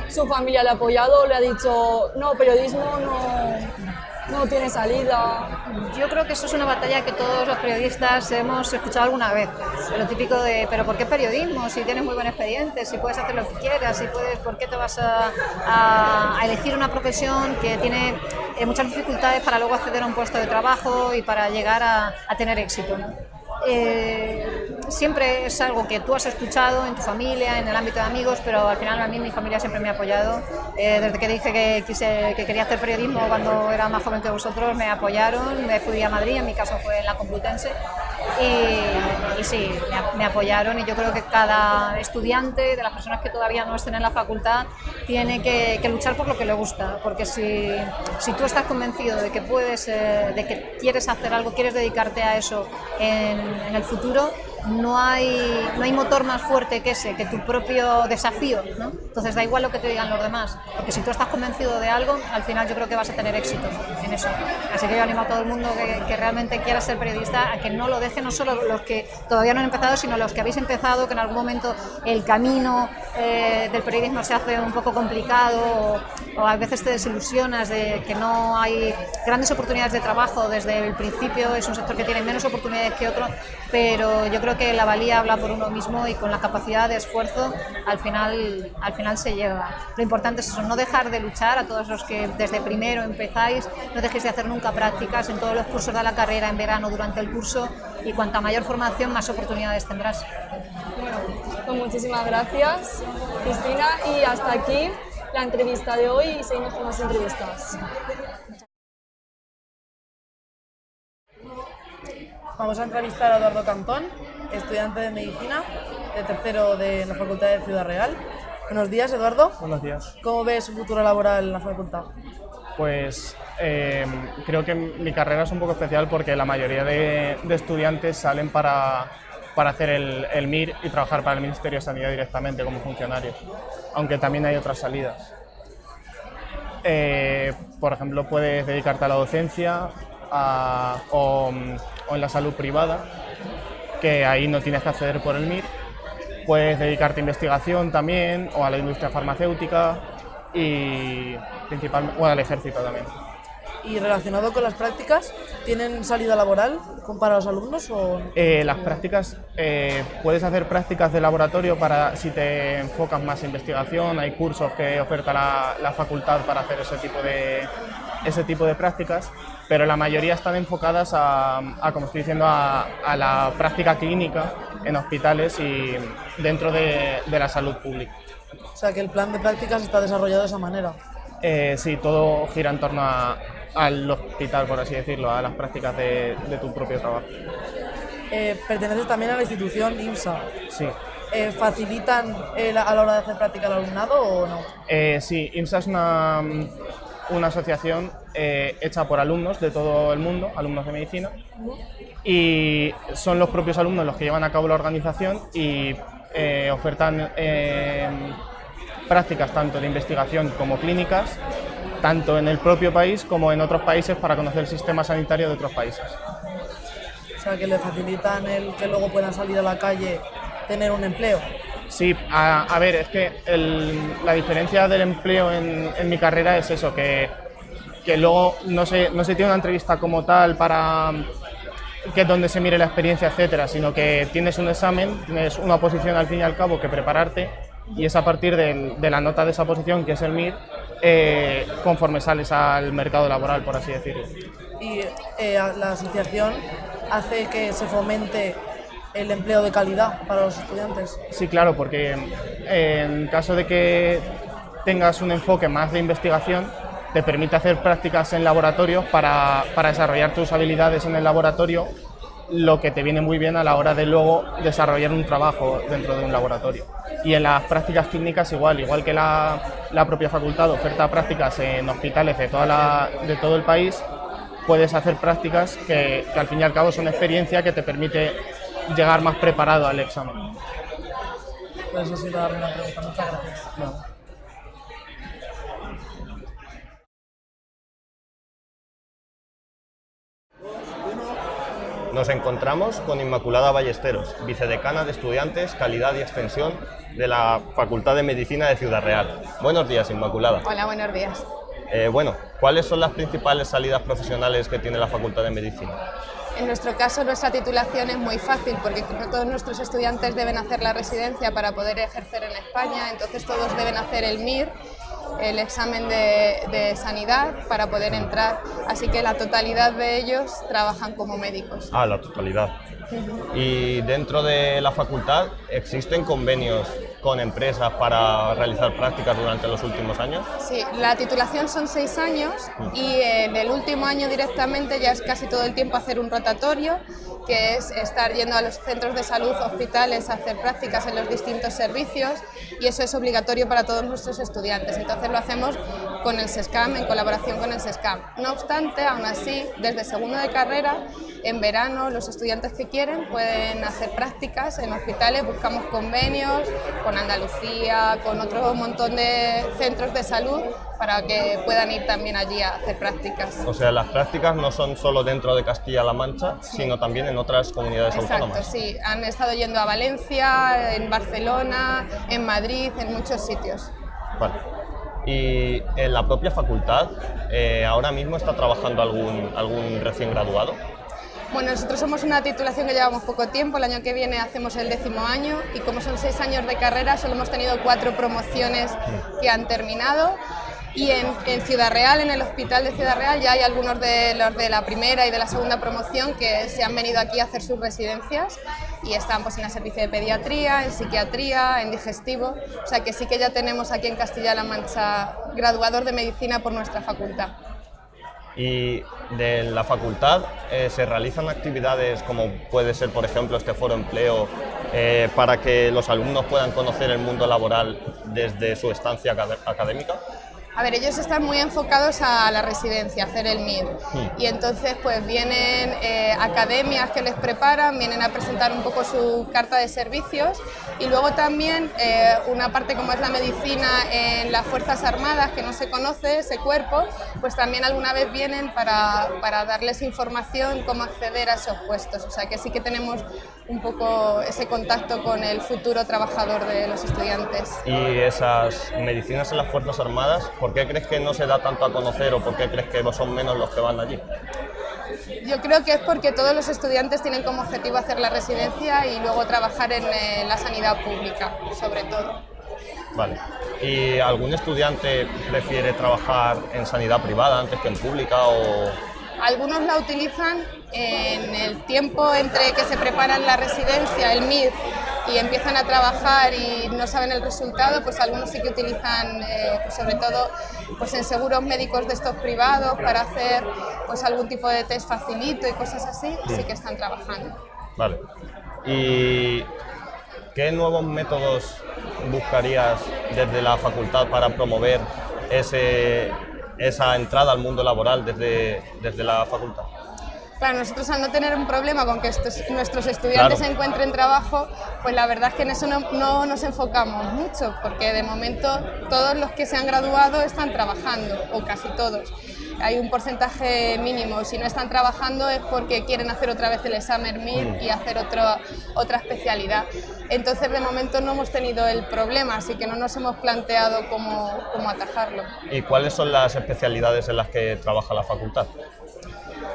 su familia le ha apoyado o le ha dicho, no, periodismo no, no tiene salida. Yo creo que eso es una batalla que todos los periodistas hemos escuchado alguna vez. Lo típico de, pero ¿por qué periodismo? Si tienes muy buen expediente, si puedes hacer lo que quieras, si puedes, ¿por qué te vas a, a, elegir una profesión que tiene eh, muchas dificultades para luego acceder a un puesto de trabajo y para llegar a, a tener éxito? ¿no? Eh, siempre es algo que tú has escuchado en tu familia, en el ámbito de amigos, pero al final a mí mi familia siempre me ha apoyado. Eh, desde que dije que, quise, que quería hacer periodismo cuando era más joven que vosotros, me apoyaron, me fui a Madrid, en mi caso fue en la Complutense, y, y sí, me, me, apoyaron y yo creo que cada estudiante, de las personas que todavía no estén en la facultad, tiene que, que luchar por lo que le gusta, porque si, si tú estás convencido de que puedes, eh, de que quieres hacer algo, quieres dedicarte a eso en, en el futuro, no hay, no hay motor más fuerte que ese, que tu propio desafío, ¿no? Entonces da igual lo que te digan los demás, porque si tú estás convencido de algo, al final yo creo que vas a tener éxito en eso. Así que yo animo a todo el mundo que, que realmente quiera ser periodista a que no lo deje, no solo los que todavía no han empezado, sino los que habéis empezado, que en algún momento el camino eh, del periodismo se hace un poco complicado o, o a veces te desilusionas de que no hay grandes oportunidades de trabajo desde el principio, es un sector que tiene menos oportunidades que otro, pero yo creo que la valía habla por uno mismo y con la capacidad de esfuerzo al final, al final se llega. Lo importante es eso, no dejar de luchar a todos los que desde primero empezáis, no dejéis de hacer nunca prácticas en todos los cursos de la carrera, en verano, durante el curso y cuanta mayor formación, más oportunidades tendrás. Bueno, pues muchísimas gracias, Cristina, y hasta aquí la entrevista de hoy y seguimos con más entrevistas. Vamos a entrevistar a Eduardo Cantón, estudiante de Medicina, de tercero de la Facultad de Ciudad Real. Buenos días, Eduardo. Buenos días. ¿Cómo ves su futuro laboral en la facultad? Pues eh, creo que mi carrera es un poco especial porque la mayoría de, de estudiantes salen para, para hacer el, el, MIR y trabajar para el Ministerio de Sanidad directamente como funcionarios, aunque también hay otras salidas. Eh, por ejemplo, puedes dedicarte a la docencia a, o, o en la salud privada, que ahí no tienes que acceder por el MIR. Puedes dedicarte a investigación también o a la industria farmacéutica y principalmente, bueno, al ejército también. Y relacionado con las prácticas, ¿tienen salida laboral para los alumnos o...? Eh, las prácticas, eh, puedes hacer prácticas de laboratorio para si te enfocas más en investigación, hay cursos que oferta la, la facultad para hacer ese tipo de, ese tipo de prácticas, pero la mayoría están enfocadas a, a como estoy diciendo, a, a, la práctica clínica en hospitales y dentro de, de la salud pública. O sea que el plan de prácticas está desarrollado de esa manera. Eh, sí, todo gira en torno a, al hospital, por así decirlo, a las prácticas de, de tu propio trabajo. Eh, perteneces también a la institución IMSA. Sí. Eh, ¿Facilitan eh, a la hora de hacer práctica al alumnado o no? Eh, sí, IMSA es una, una asociación eh, hecha por alumnos de todo el mundo, alumnos de medicina, y son los propios alumnos los que llevan a cabo la organización y eh, ofertan eh, prácticas tanto de investigación como clínicas, tanto en el propio país como en otros países para conocer el sistema sanitario de otros países. O sea que le facilitan el que luego puedan salir a la calle, tener un empleo. Sí, a, a ver, es que el, la diferencia del empleo en, mi carrera es eso, que, luego no se, no se tiene una entrevista como tal para que es donde se mire la experiencia, etcétera, sino que tienes un examen, tienes una posición al fin y al cabo que prepararte y es a partir de, de la nota de esa posición, que es el MIR, eh, conforme sales al mercado laboral, por así decirlo. Y eh, la asociación hace que se fomente el empleo de calidad para los estudiantes. Sí, claro, porque eh, en caso de que tengas un enfoque más de investigación, te permite hacer prácticas en laboratorios para, para, desarrollar tus habilidades en el laboratorio, lo que te viene muy bien a la hora de luego desarrollar un trabajo dentro de un laboratorio. Y en las prácticas clínicas igual, igual que la, la propia facultad oferta prácticas en hospitales de, toda la, de todo el país, puedes hacer prácticas que, que al fin y al cabo son experiencia que te permite llegar más preparado al examen. Pues eso ha sido una pregunta. Muchas gracias. No. Nos encontramos con Inmaculada Ballesteros, vicedecana de Estudiantes, Calidad y Extensión de la Facultad de Medicina de Ciudad Real. Buenos días, Inmaculada. Hola, buenos días. Eh, bueno, ¿cuáles son las principales salidas profesionales que tiene la Facultad de Medicina? En nuestro caso, nuestra titulación es muy fácil porque todos nuestros estudiantes deben hacer la residencia para poder ejercer en España, entonces todos deben hacer el MIR, el examen de sanidad para poder entrar, así que la totalidad de ellos trabajan como médicos. Ah, la totalidad. Y dentro de la facultad, ¿existen convenios con empresas para realizar prácticas durante los últimos años? Sí, la titulación son seis años y en el último año directamente ya es casi todo el tiempo hacer un rotatorio, que es estar yendo a los centros de salud, hospitales, a hacer prácticas en los distintos servicios y eso es obligatorio para todos nuestros estudiantes. Entonces lo hacemos con el SESCAM, en colaboración con el SESCAM. No obstante, aún así, desde segundo de carrera, en verano los estudiantes que quieren pueden hacer prácticas en hospitales, buscamos convenios con Andalucía, con otro montón de centros de salud para que puedan ir también allí a hacer prácticas. O sea, las prácticas no son solo dentro de Castilla-La Mancha, sí. sino también en otras comunidades Exacto, autónomas. sí, han estado yendo a Valencia, en Barcelona, en Madrid, en muchos sitios. Vale. Y en la propia facultad, eh, ahora mismo está trabajando algún, algún recién graduado. Bueno, nosotros somos una titulación que llevamos poco tiempo, el año que viene hacemos el décimo año y como son seis años de carrera solo hemos tenido cuatro promociones que han terminado y en, Ciudad Real, en el hospital de Ciudad Real, ya hay algunos de los de la primera y de la segunda promoción que se han venido aquí a hacer sus residencias y están pues, en el servicio de pediatría, en psiquiatría, en digestivo, o sea que sí que ya tenemos aquí en Castilla-La Mancha graduados de medicina por nuestra facultad. Y de la facultad eh, se realizan actividades como puede ser, por ejemplo, este foro empleo eh, para que los alumnos puedan conocer el mundo laboral desde su estancia acad académica. A ver, ellos están muy enfocados a la residencia, a hacer el MIR. Y entonces pues vienen eh, academias que les preparan, vienen a presentar un poco su carta de servicios y luego también eh, una parte como es la medicina en las Fuerzas Armadas, que no se conoce ese cuerpo, pues también alguna vez vienen para, para darles información cómo acceder a esos puestos. O sea que sí que tenemos un poco ese contacto con el futuro trabajador de los estudiantes. Y esas medicinas en las Fuerzas Armadas, ¿por qué crees que no se da tanto a conocer o por qué crees que son menos los que van allí? Yo creo que es porque todos los estudiantes tienen como objetivo hacer la residencia y luego trabajar en eh, la sanidad pública, sobre todo. Vale. ¿Y algún estudiante prefiere trabajar en sanidad privada antes que en pública o...? Algunos la utilizan en el tiempo entre que se preparan la residencia, el MIR, y empiezan a trabajar y no saben el resultado, pues algunos sí que utilizan, eh, pues sobre todo pues en seguros médicos de estos privados para hacer pues algún tipo de test facilito y cosas así, sí que están trabajando. Vale. ¿Y qué nuevos métodos buscarías desde la facultad para promover ese, esa entrada al mundo laboral desde, desde la facultad? Claro, nosotros al no tener un problema con que nuestros estudiantes encuentren trabajo, pues la verdad es que en eso no, nos enfocamos mucho, porque de momento todos los que se han graduado están trabajando, o casi todos. Hay un porcentaje mínimo, si no están trabajando es porque quieren hacer otra vez el examen MIR mm. y hacer otra otra especialidad. Entonces de momento no hemos tenido el problema, así que no nos hemos planteado cómo, cómo atajarlo. ¿Y cuáles son las especialidades en las que trabaja la facultad?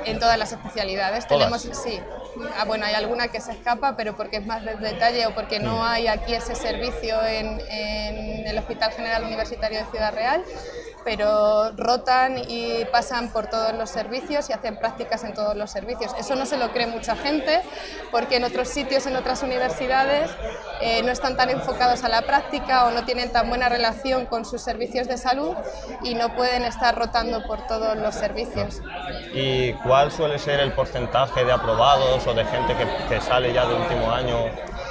En todas las especialidades. Tenemos, sí, ah, bueno, hay alguna que se escapa, pero porque es más de detalle o porque no hay aquí ese servicio en, en el Hospital General Universitario de Ciudad Real pero rotan y pasan por todos los servicios y hacen prácticas en todos los servicios. Eso no se lo cree mucha gente porque en otros sitios, en otras universidades, eh, no están tan enfocados a la práctica o no tienen tan buena relación con sus servicios de salud y no pueden estar rotando por todos los servicios. ¿Y cuál suele ser el porcentaje de aprobados o de gente que, que sale ya de último año?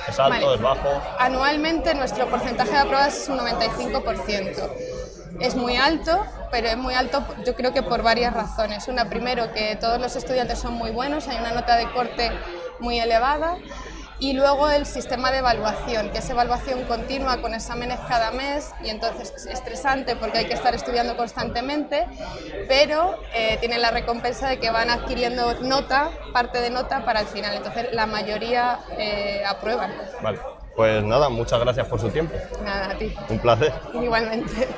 ¿Es alto, es bajo? Anualmente nuestro porcentaje de aprobados es un 95% es muy alto, pero es muy alto yo creo que por varias razones. Una, primero, que todos los estudiantes son muy buenos, hay una nota de corte muy elevada, y luego el sistema de evaluación, que es evaluación continua con exámenes cada mes y entonces es estresante porque hay que estar estudiando constantemente, pero eh, tienen la recompensa de que van adquiriendo nota, parte de nota para el final, entonces la mayoría eh, aprueban. Vale, pues nada, muchas gracias por su tiempo. Nada, a ti. Un placer. Igualmente.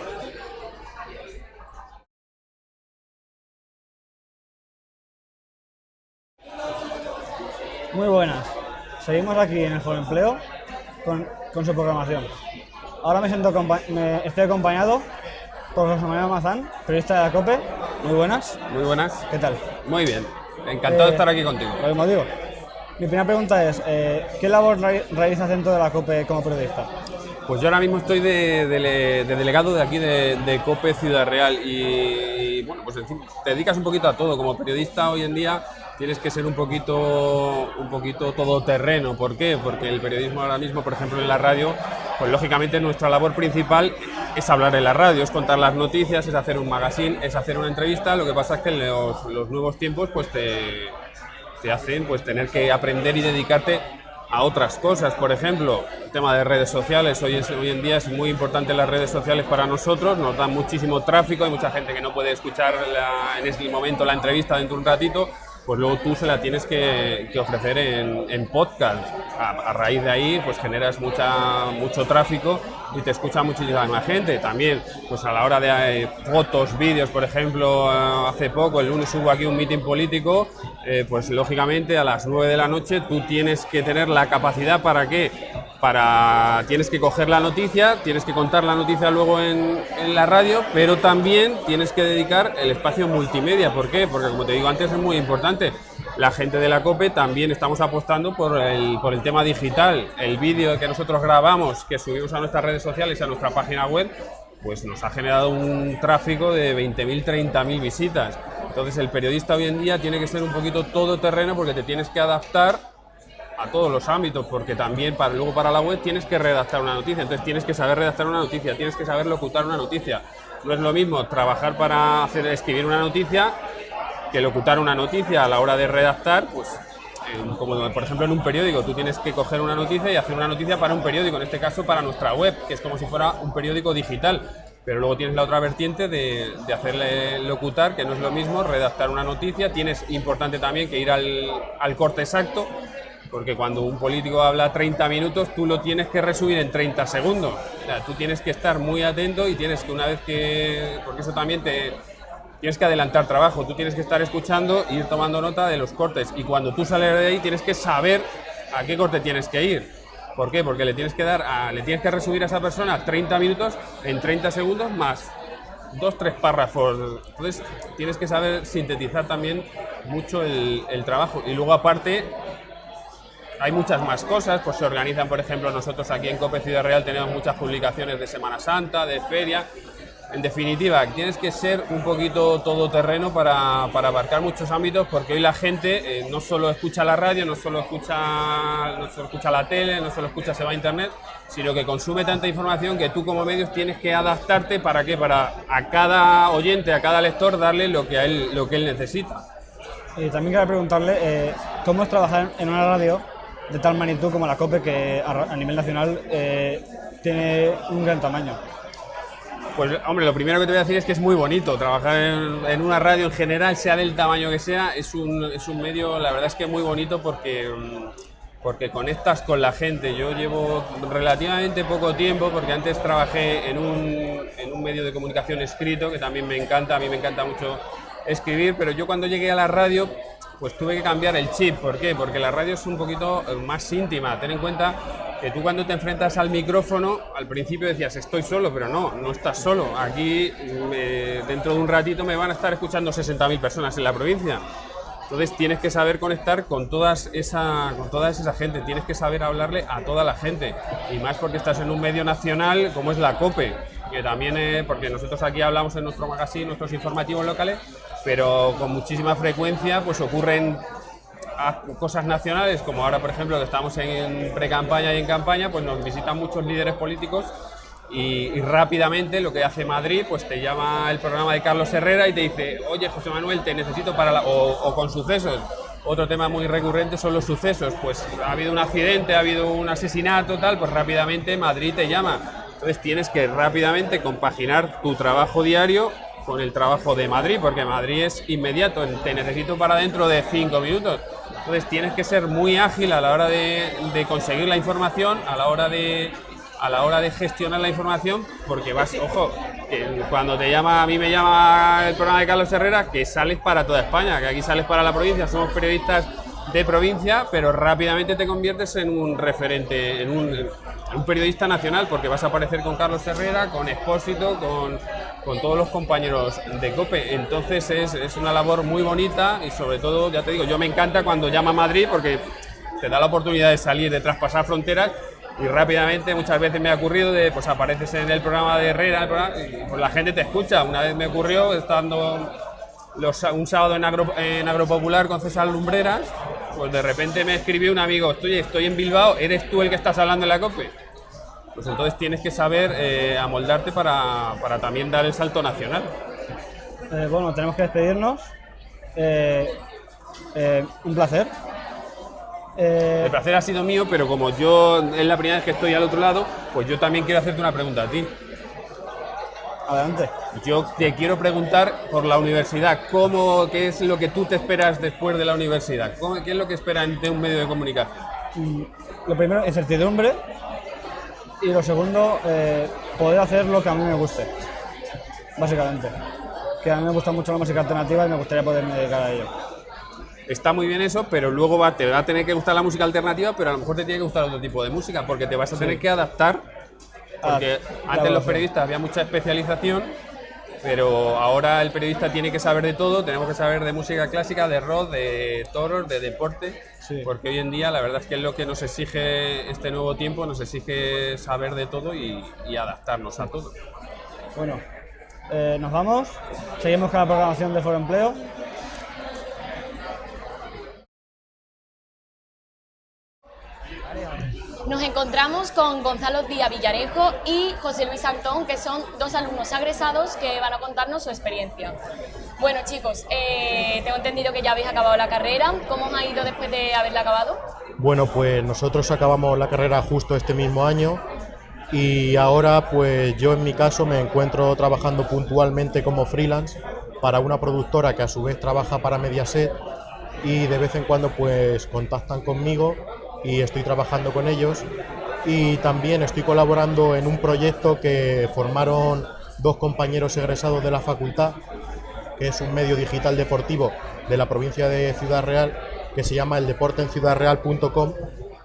Muy buenas. Seguimos aquí en el Foro Empleo con, con, su programación. Ahora me siento me estoy acompañado por José Manuel Mazán, periodista de la COPE. Muy buenas. Muy buenas. ¿Qué tal? Muy bien. Encantado de Eh, estar aquí contigo. Lo mismo digo. Mi primera pregunta es, eh, ¿qué labor re- realizas dentro de la COPE como periodista? Pues yo ahora mismo estoy de, dele- de delegado de aquí de, de COPE Ciudad Real y, bueno, pues en fin, te dedicas un poquito a todo. Como periodista hoy en día tienes que ser un poquito, un poquito todoterreno. ¿Por qué? Porque el periodismo ahora mismo, por ejemplo, en la radio, pues lógicamente nuestra labor principal es hablar en la radio, es contar las noticias, es hacer un magazine, es hacer una entrevista. Lo que pasa es que en los, nuevos tiempos pues te, hacen pues tener que aprender y dedicarte a otras cosas. Por ejemplo, el tema de redes sociales. Hoy, en día es muy importante las redes sociales para nosotros, nos dan muchísimo tráfico, hay mucha gente que no puede escuchar la- en este momento la entrevista dentro de un ratito, pues luego tú se la tienes que, que ofrecer en, podcast. A, raíz de ahí, pues generas mucha, mucho tráfico y te escucha muchísima gente. También, pues a la hora de eh, fotos, vídeos, por ejemplo, eh, hace poco, el lunes hubo aquí un meeting político, eh, pues lógicamente a las 9 de la noche tú tienes que tener la capacidad para qué? Para, tienes que coger la noticia, tienes que contar la noticia luego en, en la radio, pero también tienes que dedicar el espacio multimedia. ¿Por qué? Porque como te digo antes es muy importante. La gente de la COPE también estamos apostando por el, por el tema digital. El vídeo que nosotros grabamos, que subimos a nuestras redes sociales y a nuestra página web, pues nos ha generado un tráfico de 20.000, 30.000 visitas. Entonces el periodista hoy en día tiene que ser un poquito todoterreno porque te tienes que adaptar a todos los ámbitos, porque también para, luego para la web tienes que redactar una noticia, entonces tienes que saber redactar una noticia, tienes que saber locutar una noticia. No es lo mismo trabajar para hacer, escribir una noticia que locutar una noticia a la hora de redactar, pues como por ejemplo en un periódico, tú tienes que coger una noticia y hacer una noticia para un periódico, en este caso para nuestra web, que es como si fuera un periódico digital. Pero luego tienes la otra vertiente de, hacerle locutar, que no es lo mismo, redactar una noticia. Tienes importante también que ir al corte exacto, porque cuando un político habla 30 minutos, tú lo tienes que resumir en 30 segundos. Tú tienes que estar muy atento y tienes que una vez que... porque eso también te, tienes que adelantar trabajo, tú tienes que estar escuchando e ir tomando nota de los cortes y cuando tú sales de ahí tienes que saber a qué corte tienes que ir. ¿Por qué? Porque le tienes que dar, a, le tienes que resumir a esa persona 30 minutos en 30 segundos más dos, tres párrafos. Entonces tienes que saber sintetizar también mucho el trabajo y luego aparte hay muchas más cosas, pues se organizan, por ejemplo, nosotros aquí en Cope Ciudad Real tenemos muchas publicaciones de Semana Santa, de feria, en definitiva, tienes que ser un poquito todoterreno para, para abarcar muchos ámbitos porque hoy la gente eh, no solo escucha la radio, no solo escucha, no solo escucha la tele, no solo escucha, se va a internet, sino que consume tanta información que tú como medios tienes que adaptarte para que para a cada oyente, a cada lector darle lo que, a él, lo que él necesita. Y también quería preguntarle eh, cómo es trabajar en una radio de tal magnitud como la COPE que a, nivel nacional eh, tiene un gran tamaño. Pues hombre, lo primero que te voy a decir es que es muy bonito trabajar en, una radio en general, sea del tamaño que sea, es un, es un medio, la verdad es que muy bonito porque, mm, porque conectas con la gente. Yo llevo relativamente poco tiempo porque antes trabajé en un, en un medio de comunicación escrito que también me encanta, a mí me encanta mucho escribir, pero yo cuando llegué a la radio pues tuve que cambiar el chip. ¿Por qué? Porque la radio es un poquito eh, más íntima. Ten en cuenta que tú cuando te enfrentas al micrófono, al principio decías estoy solo, pero no, no estás solo. Aquí dentro de un ratito me van a estar escuchando 60.000 personas en la provincia. Entonces tienes que saber conectar con, todas esa, con toda esa gente, tienes que saber hablarle a toda la gente. Y más porque estás en un medio nacional como es la COPE, que también, es porque nosotros aquí hablamos en nuestro magazine, nuestros informativos locales, pero con muchísima frecuencia pues ocurren cosas nacionales, como ahora por ejemplo que estamos en pre-campaña y en campaña, pues nos visitan muchos líderes políticos y, rápidamente lo que hace Madrid, pues te llama el programa de Carlos Herrera y te dice, oye José Manuel, te necesito para la... o, con sucesos. Otro tema muy recurrente son los sucesos, pues ha habido un accidente, ha habido un asesinato, tal, pues rápidamente Madrid te llama. Entonces tienes que rápidamente compaginar tu trabajo diario con el trabajo de Madrid, porque Madrid es inmediato, te necesito para dentro de cinco minutos. Entonces tienes que ser muy ágil a la hora de, conseguir la información, a la hora de a la hora de gestionar la información, porque vas, ojo, que cuando te llama, a mí me llama el programa de Carlos Herrera, que sales para toda España, que aquí sales para la provincia, somos periodistas de provincia, pero rápidamente te conviertes en un referente, en un, periodista nacional, porque vas a aparecer con Carlos Herrera, con Expósito, con, con todos los compañeros de COPE. Entonces es, es, una labor muy bonita y sobre todo, ya te digo, yo me encanta cuando llama a Madrid porque te da la oportunidad de salir, de traspasar fronteras y rápidamente muchas veces me ha ocurrido de pues apareces en el programa de Herrera y pues, la gente te escucha. Una vez me ocurrió estando un sábado en, Agro, en Agropopular con César Lumbreras, pues de repente me escribió un amigo, estoy, estoy en Bilbao, ¿eres tú el que estás hablando en la COPE? Pues entonces tienes que saber eh, amoldarte para, también dar el salto nacional. Eh, bueno, tenemos que despedirnos. Eh, un placer. El placer ha sido mío, pero como yo es la primera vez que estoy al otro lado, pues yo también quiero hacerte una pregunta a ti. Adelante. Yo te quiero preguntar por la universidad, ¿cómo, ¿qué es lo que tú te esperas después de la universidad? ¿Qué es lo que esperan de un medio de comunicación? Mm, lo primero, incertidumbre. Y lo segundo, eh, poder hacer lo que a mí me guste, básicamente. Que a mí me gusta mucho la música alternativa y me gustaría poderme dedicar a ello. Está muy bien eso, pero luego va, te va a tener que gustar la música alternativa, pero a lo mejor te tiene que gustar otro tipo de música, porque te vas a tener que adaptar porque ah, antes los periodistas había mucha especialización, pero ahora el periodista tiene que saber de todo, tenemos que saber de música clásica, de rock, de toros, de deporte, porque hoy en día la verdad es que es lo que nos exige este nuevo tiempo, nos exige saber de todo y, adaptarnos a todo. Bueno, eh, nos vamos, seguimos con la programación de Foro Empleo. Nos encontramos con Gonzalo Díaz Villarejo y José Luis Antón, que son dos alumnos agresados que van a contarnos su experiencia. Bueno chicos, eh, tengo entendido que ya habéis acabado la carrera. ¿Cómo os ha ido después de haberla acabado? Bueno, pues nosotros acabamos la carrera justo este mismo año y ahora pues yo en mi caso me encuentro trabajando puntualmente como freelance para una productora que a su vez trabaja para Mediaset y de vez en cuando pues contactan conmigo y estoy trabajando con ellos y también estoy colaborando en un proyecto que formaron dos compañeros egresados de la facultad, que es un medio digital deportivo de la provincia de Ciudad Real, que se llama el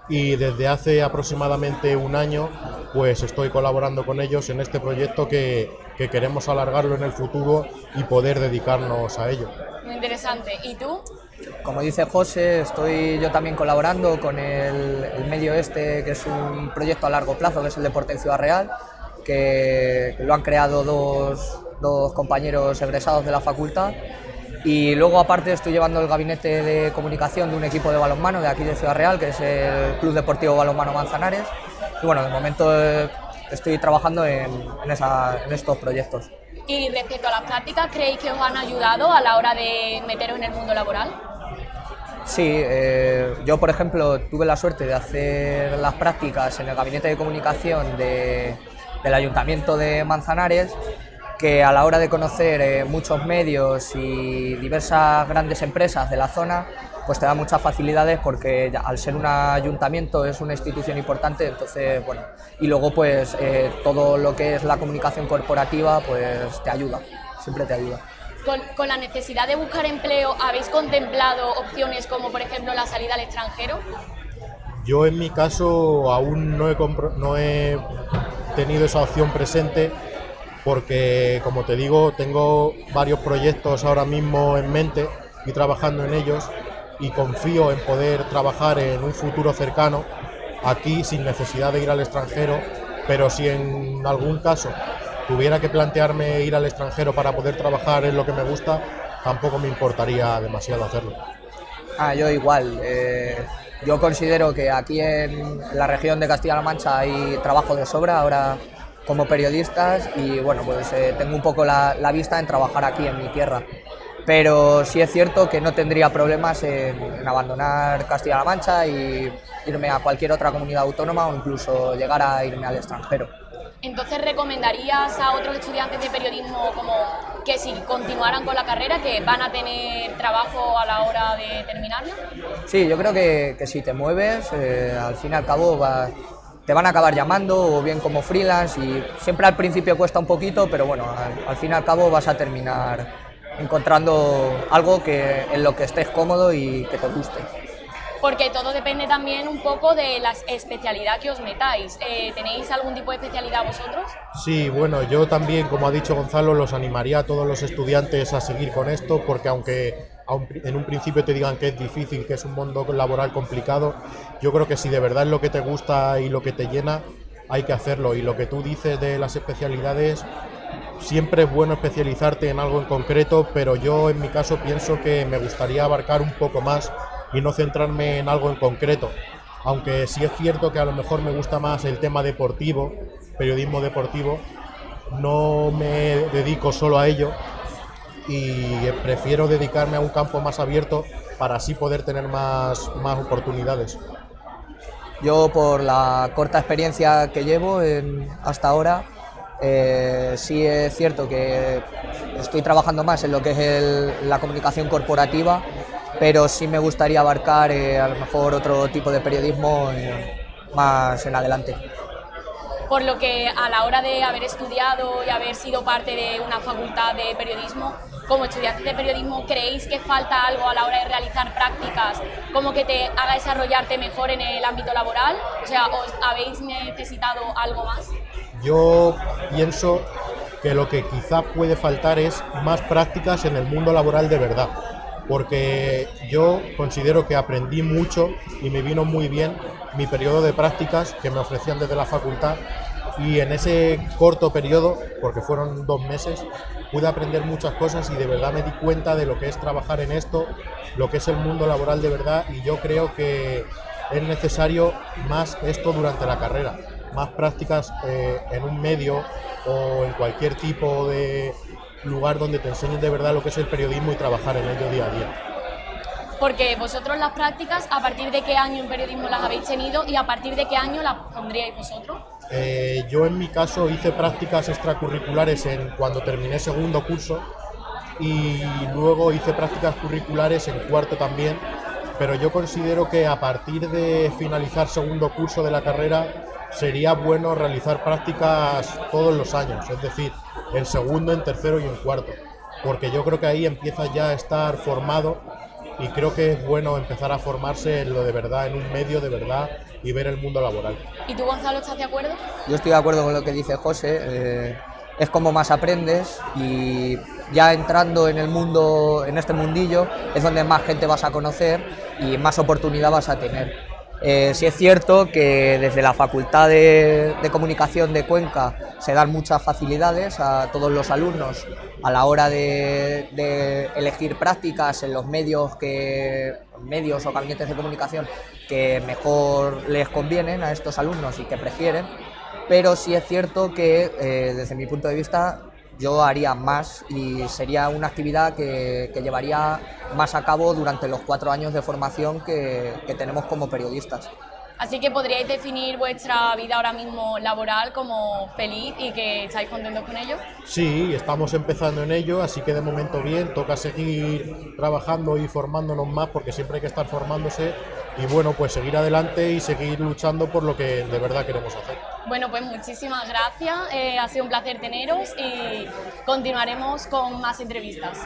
y desde hace aproximadamente un año pues estoy colaborando con ellos en este proyecto que, que queremos alargarlo en el futuro y poder dedicarnos a ello. Muy interesante. ¿Y tú? Como dice José, estoy yo también colaborando con el, el, medio este, que es un proyecto a largo plazo, que es el Deporte en Ciudad Real, que lo han creado dos, dos compañeros egresados de la facultad. Y luego aparte estoy llevando el gabinete de comunicación de un equipo de balonmano de aquí de Ciudad Real, que es el Club Deportivo Balonmano Manzanares. Y bueno, de momento eh, estoy trabajando en, en, esa, en estos proyectos. Y respecto a las prácticas, ¿creéis que os han ayudado a la hora de meteros en el mundo laboral? Sí, eh, yo por ejemplo tuve la suerte de hacer las prácticas en el gabinete de comunicación de, del Ayuntamiento de Manzanares, que a la hora de conocer eh, muchos medios y diversas grandes empresas de la zona, pues te da muchas facilidades porque ya, al ser un ayuntamiento es una institución importante, entonces, bueno, y luego pues eh, todo lo que es la comunicación corporativa pues te ayuda, siempre te ayuda. Con, con, la necesidad de buscar empleo, ¿habéis contemplado opciones como por ejemplo la salida al extranjero? Yo en mi caso aún no he, no he tenido esa opción presente porque como te digo tengo varios proyectos ahora mismo en mente y trabajando en ellos y confío en poder trabajar en un futuro cercano aquí sin necesidad de ir al extranjero, pero si en algún caso tuviera que plantearme ir al extranjero para poder trabajar en lo que me gusta, tampoco me importaría demasiado hacerlo. Ah, yo igual. Eh, yo considero que aquí en la región de Castilla-La Mancha hay trabajo de sobra ahora como periodistas y bueno, pues eh, tengo un poco la, la vista en trabajar aquí en mi tierra pero sí es cierto que no tendría problemas en, en abandonar Castilla-La Mancha y irme a cualquier otra comunidad autónoma o incluso llegar a irme al extranjero. Entonces, ¿recomendarías a otros estudiantes de periodismo como que si continuaran con la carrera, que van a tener trabajo a la hora de terminarla? Sí, yo creo que, que si te mueves, eh, al fin y al cabo va, te van a acabar llamando o bien como freelance y siempre al principio cuesta un poquito, pero bueno, al, al fin y al cabo vas a terminar encontrando algo que, en lo que estés cómodo y que te guste. Porque todo depende también un poco de la especialidad que os metáis. Eh, ¿Tenéis algún tipo de especialidad vosotros? Sí, bueno, yo también, como ha dicho Gonzalo, los animaría a todos los estudiantes a seguir con esto, porque aunque en un principio te digan que es difícil, que es un mundo laboral complicado, yo creo que si de verdad es lo que te gusta y lo que te llena, hay que hacerlo. Y lo que tú dices de las especialidades, siempre es bueno especializarte en algo en concreto, pero yo en mi caso pienso que me gustaría abarcar un poco más y no centrarme en algo en concreto. Aunque sí es cierto que a lo mejor me gusta más el tema deportivo, periodismo deportivo, no me dedico solo a ello y prefiero dedicarme a un campo más abierto para así poder tener más, más oportunidades. Yo por la corta experiencia que llevo hasta ahora, eh, sí es cierto que estoy trabajando más en lo que es el, la comunicación corporativa, pero sí me gustaría abarcar eh, a lo mejor otro tipo de periodismo eh, más en adelante. Por lo que a la hora de haber estudiado y haber sido parte de una facultad de periodismo, como estudiantes de periodismo, ¿creéis que falta algo a la hora de realizar prácticas como que te haga desarrollarte mejor en el ámbito laboral? O sea, ¿os habéis necesitado algo más? Yo pienso que lo que quizá puede faltar es más prácticas en el mundo laboral de verdad, porque yo considero que aprendí mucho y me vino muy bien mi periodo de prácticas que me ofrecían desde la facultad y en ese corto periodo, porque fueron dos meses, pude aprender muchas cosas y de verdad me di cuenta de lo que es trabajar en esto, lo que es el mundo laboral de verdad y yo creo que es necesario más esto durante la carrera, más prácticas eh, en un medio o en cualquier tipo de lugar donde te enseñen de verdad lo que es el periodismo y trabajar en ello día a día. Porque vosotros las prácticas, ¿a partir de qué año en periodismo las habéis tenido y a partir de qué año las pondríais vosotros? Eh, yo en mi caso hice prácticas extracurriculares en, cuando terminé segundo curso y luego hice prácticas curriculares en cuarto también, pero yo considero que a partir de finalizar segundo curso de la carrera sería bueno realizar prácticas todos los años, es decir, en segundo, en tercero y en cuarto, porque yo creo que ahí empieza ya a estar formado y creo que es bueno empezar a formarse en lo de verdad, en un medio de verdad y ver el mundo laboral. ¿Y tú, Gonzalo, estás de acuerdo? Yo estoy de acuerdo con lo que dice José. eh, es como más aprendes y ya entrando en el mundo, en este mundillo, es donde más gente vas a conocer y más oportunidad vas a tener. Eh, sí es cierto que desde la Facultad de, Comunicación de Cuenca se dan muchas facilidades a todos los alumnos a la hora de, de elegir prácticas en los medios que medios o gabinetes de comunicación que mejor les convienen a estos alumnos y que prefieren, pero sí es cierto que eh, desde mi punto de vista yo haría más y sería una actividad que, que llevaría más a cabo durante los cuatro años de formación que, que tenemos como periodistas. Así que podríais definir vuestra vida ahora mismo laboral como feliz y que estáis contentos con ello. Sí, estamos empezando en ello, así que de momento bien, toca seguir trabajando y formándonos más porque siempre hay que estar formándose y bueno, pues seguir adelante y seguir luchando por lo que de verdad queremos hacer. Bueno, pues muchísimas gracias, eh, ha sido un placer teneros y continuaremos con más entrevistas.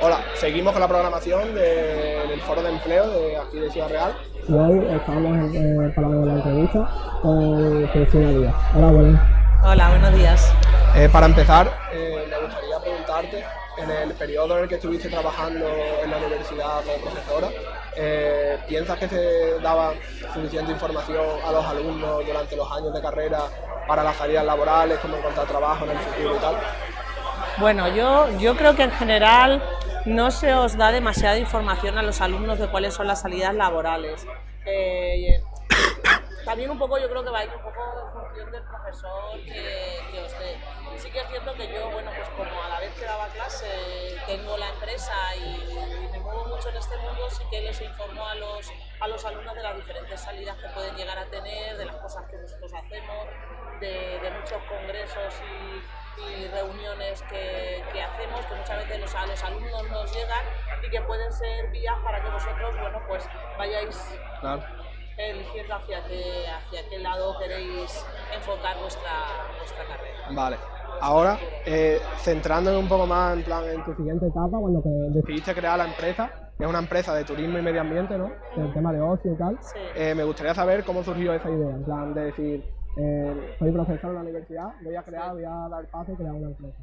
Hola, seguimos con la programación de- del foro de empleo de aquí de Ciudad Real. Y hoy estamos eh, para la entrevista con Cristina Díaz. Hola, buenas. Hola, buenos días. para empezar, eh, me gustaría preguntarte, en el periodo en el que estuviste trabajando en la universidad como profesora, eh, ¿piensas que se daba suficiente información a los alumnos durante los años de carrera para las salidas laborales, cómo encontrar trabajo en el futuro y tal? Bueno, yo, yo creo que en general no se os da demasiada información a los alumnos de cuáles son las salidas laborales. Eh, también un poco yo creo que va a ir un poco en función del profesor que, que os dé. Sí que es cierto que yo, bueno, pues como a la vez que daba clase tengo la empresa y me muevo mucho en este mundo, sí que les informo a los, a los alumnos de las diferentes salidas que pueden llegar a tener, de las cosas que nosotros hacemos, de, de muchos congresos y, y reuniones que, que hacemos, que muchas veces los, a los alumnos nos llegan y que pueden ser vías para que vosotros, bueno, pues vayáis Claro. eligiendo hacia qué, hacia qué lado queréis enfocar vuestra, vuestra carrera. Vale. Ahora, eh, centrándonos un poco más en plan en tu Siguiente etapa, cuando decidiste crear la empresa, que es una empresa de turismo y medio ambiente, ¿no? el tema de ocio y tal, Eh, me gustaría saber cómo surgió esa idea, en plan de decir, eh, soy profesor en la universidad, voy a crear, voy a dar paso y crear una empresa.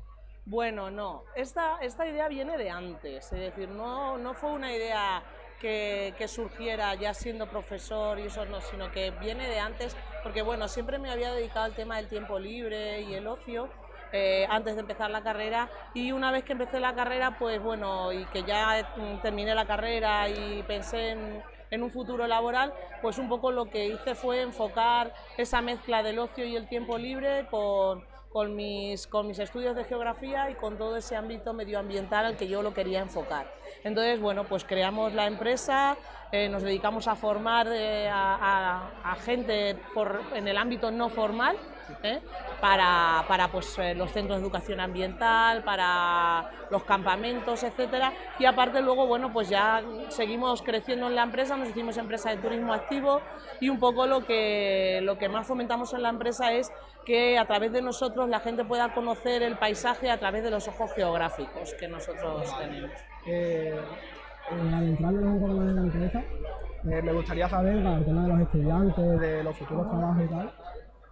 Bueno, no, esta, esta idea viene de antes, es decir, no, no fue una idea que, que surgiera ya siendo profesor y eso no, sino que viene de antes, porque bueno, siempre me había dedicado al tema del tiempo libre y el ocio, eh, antes de empezar la carrera y una vez que empecé la carrera, pues bueno, y que ya terminé la carrera y pensé en, en un futuro laboral, pues un poco lo que hice fue enfocar esa mezcla del ocio y el tiempo libre con, con, mis, con mis estudios de geografía y con todo ese ámbito medioambiental al que yo lo quería enfocar. Entonces, bueno, pues creamos la empresa, eh, nos dedicamos a formar eh, a, gente en el ámbito no formal, ¿eh? para, para pues, eh, los centros de educación ambiental, para los campamentos, etcétera. Y aparte luego, bueno, pues ya seguimos creciendo en la empresa, nos hicimos empresa de turismo activo y un poco lo que, lo que más fomentamos en la empresa es que a través de nosotros la gente pueda conocer el paisaje a través de los ojos geográficos que nosotros tenemos. Eh, eh, adentrándonos un poco más en la empresa, me gustaría saber, para tema de los estudiantes, de los futuros trabajos y tal,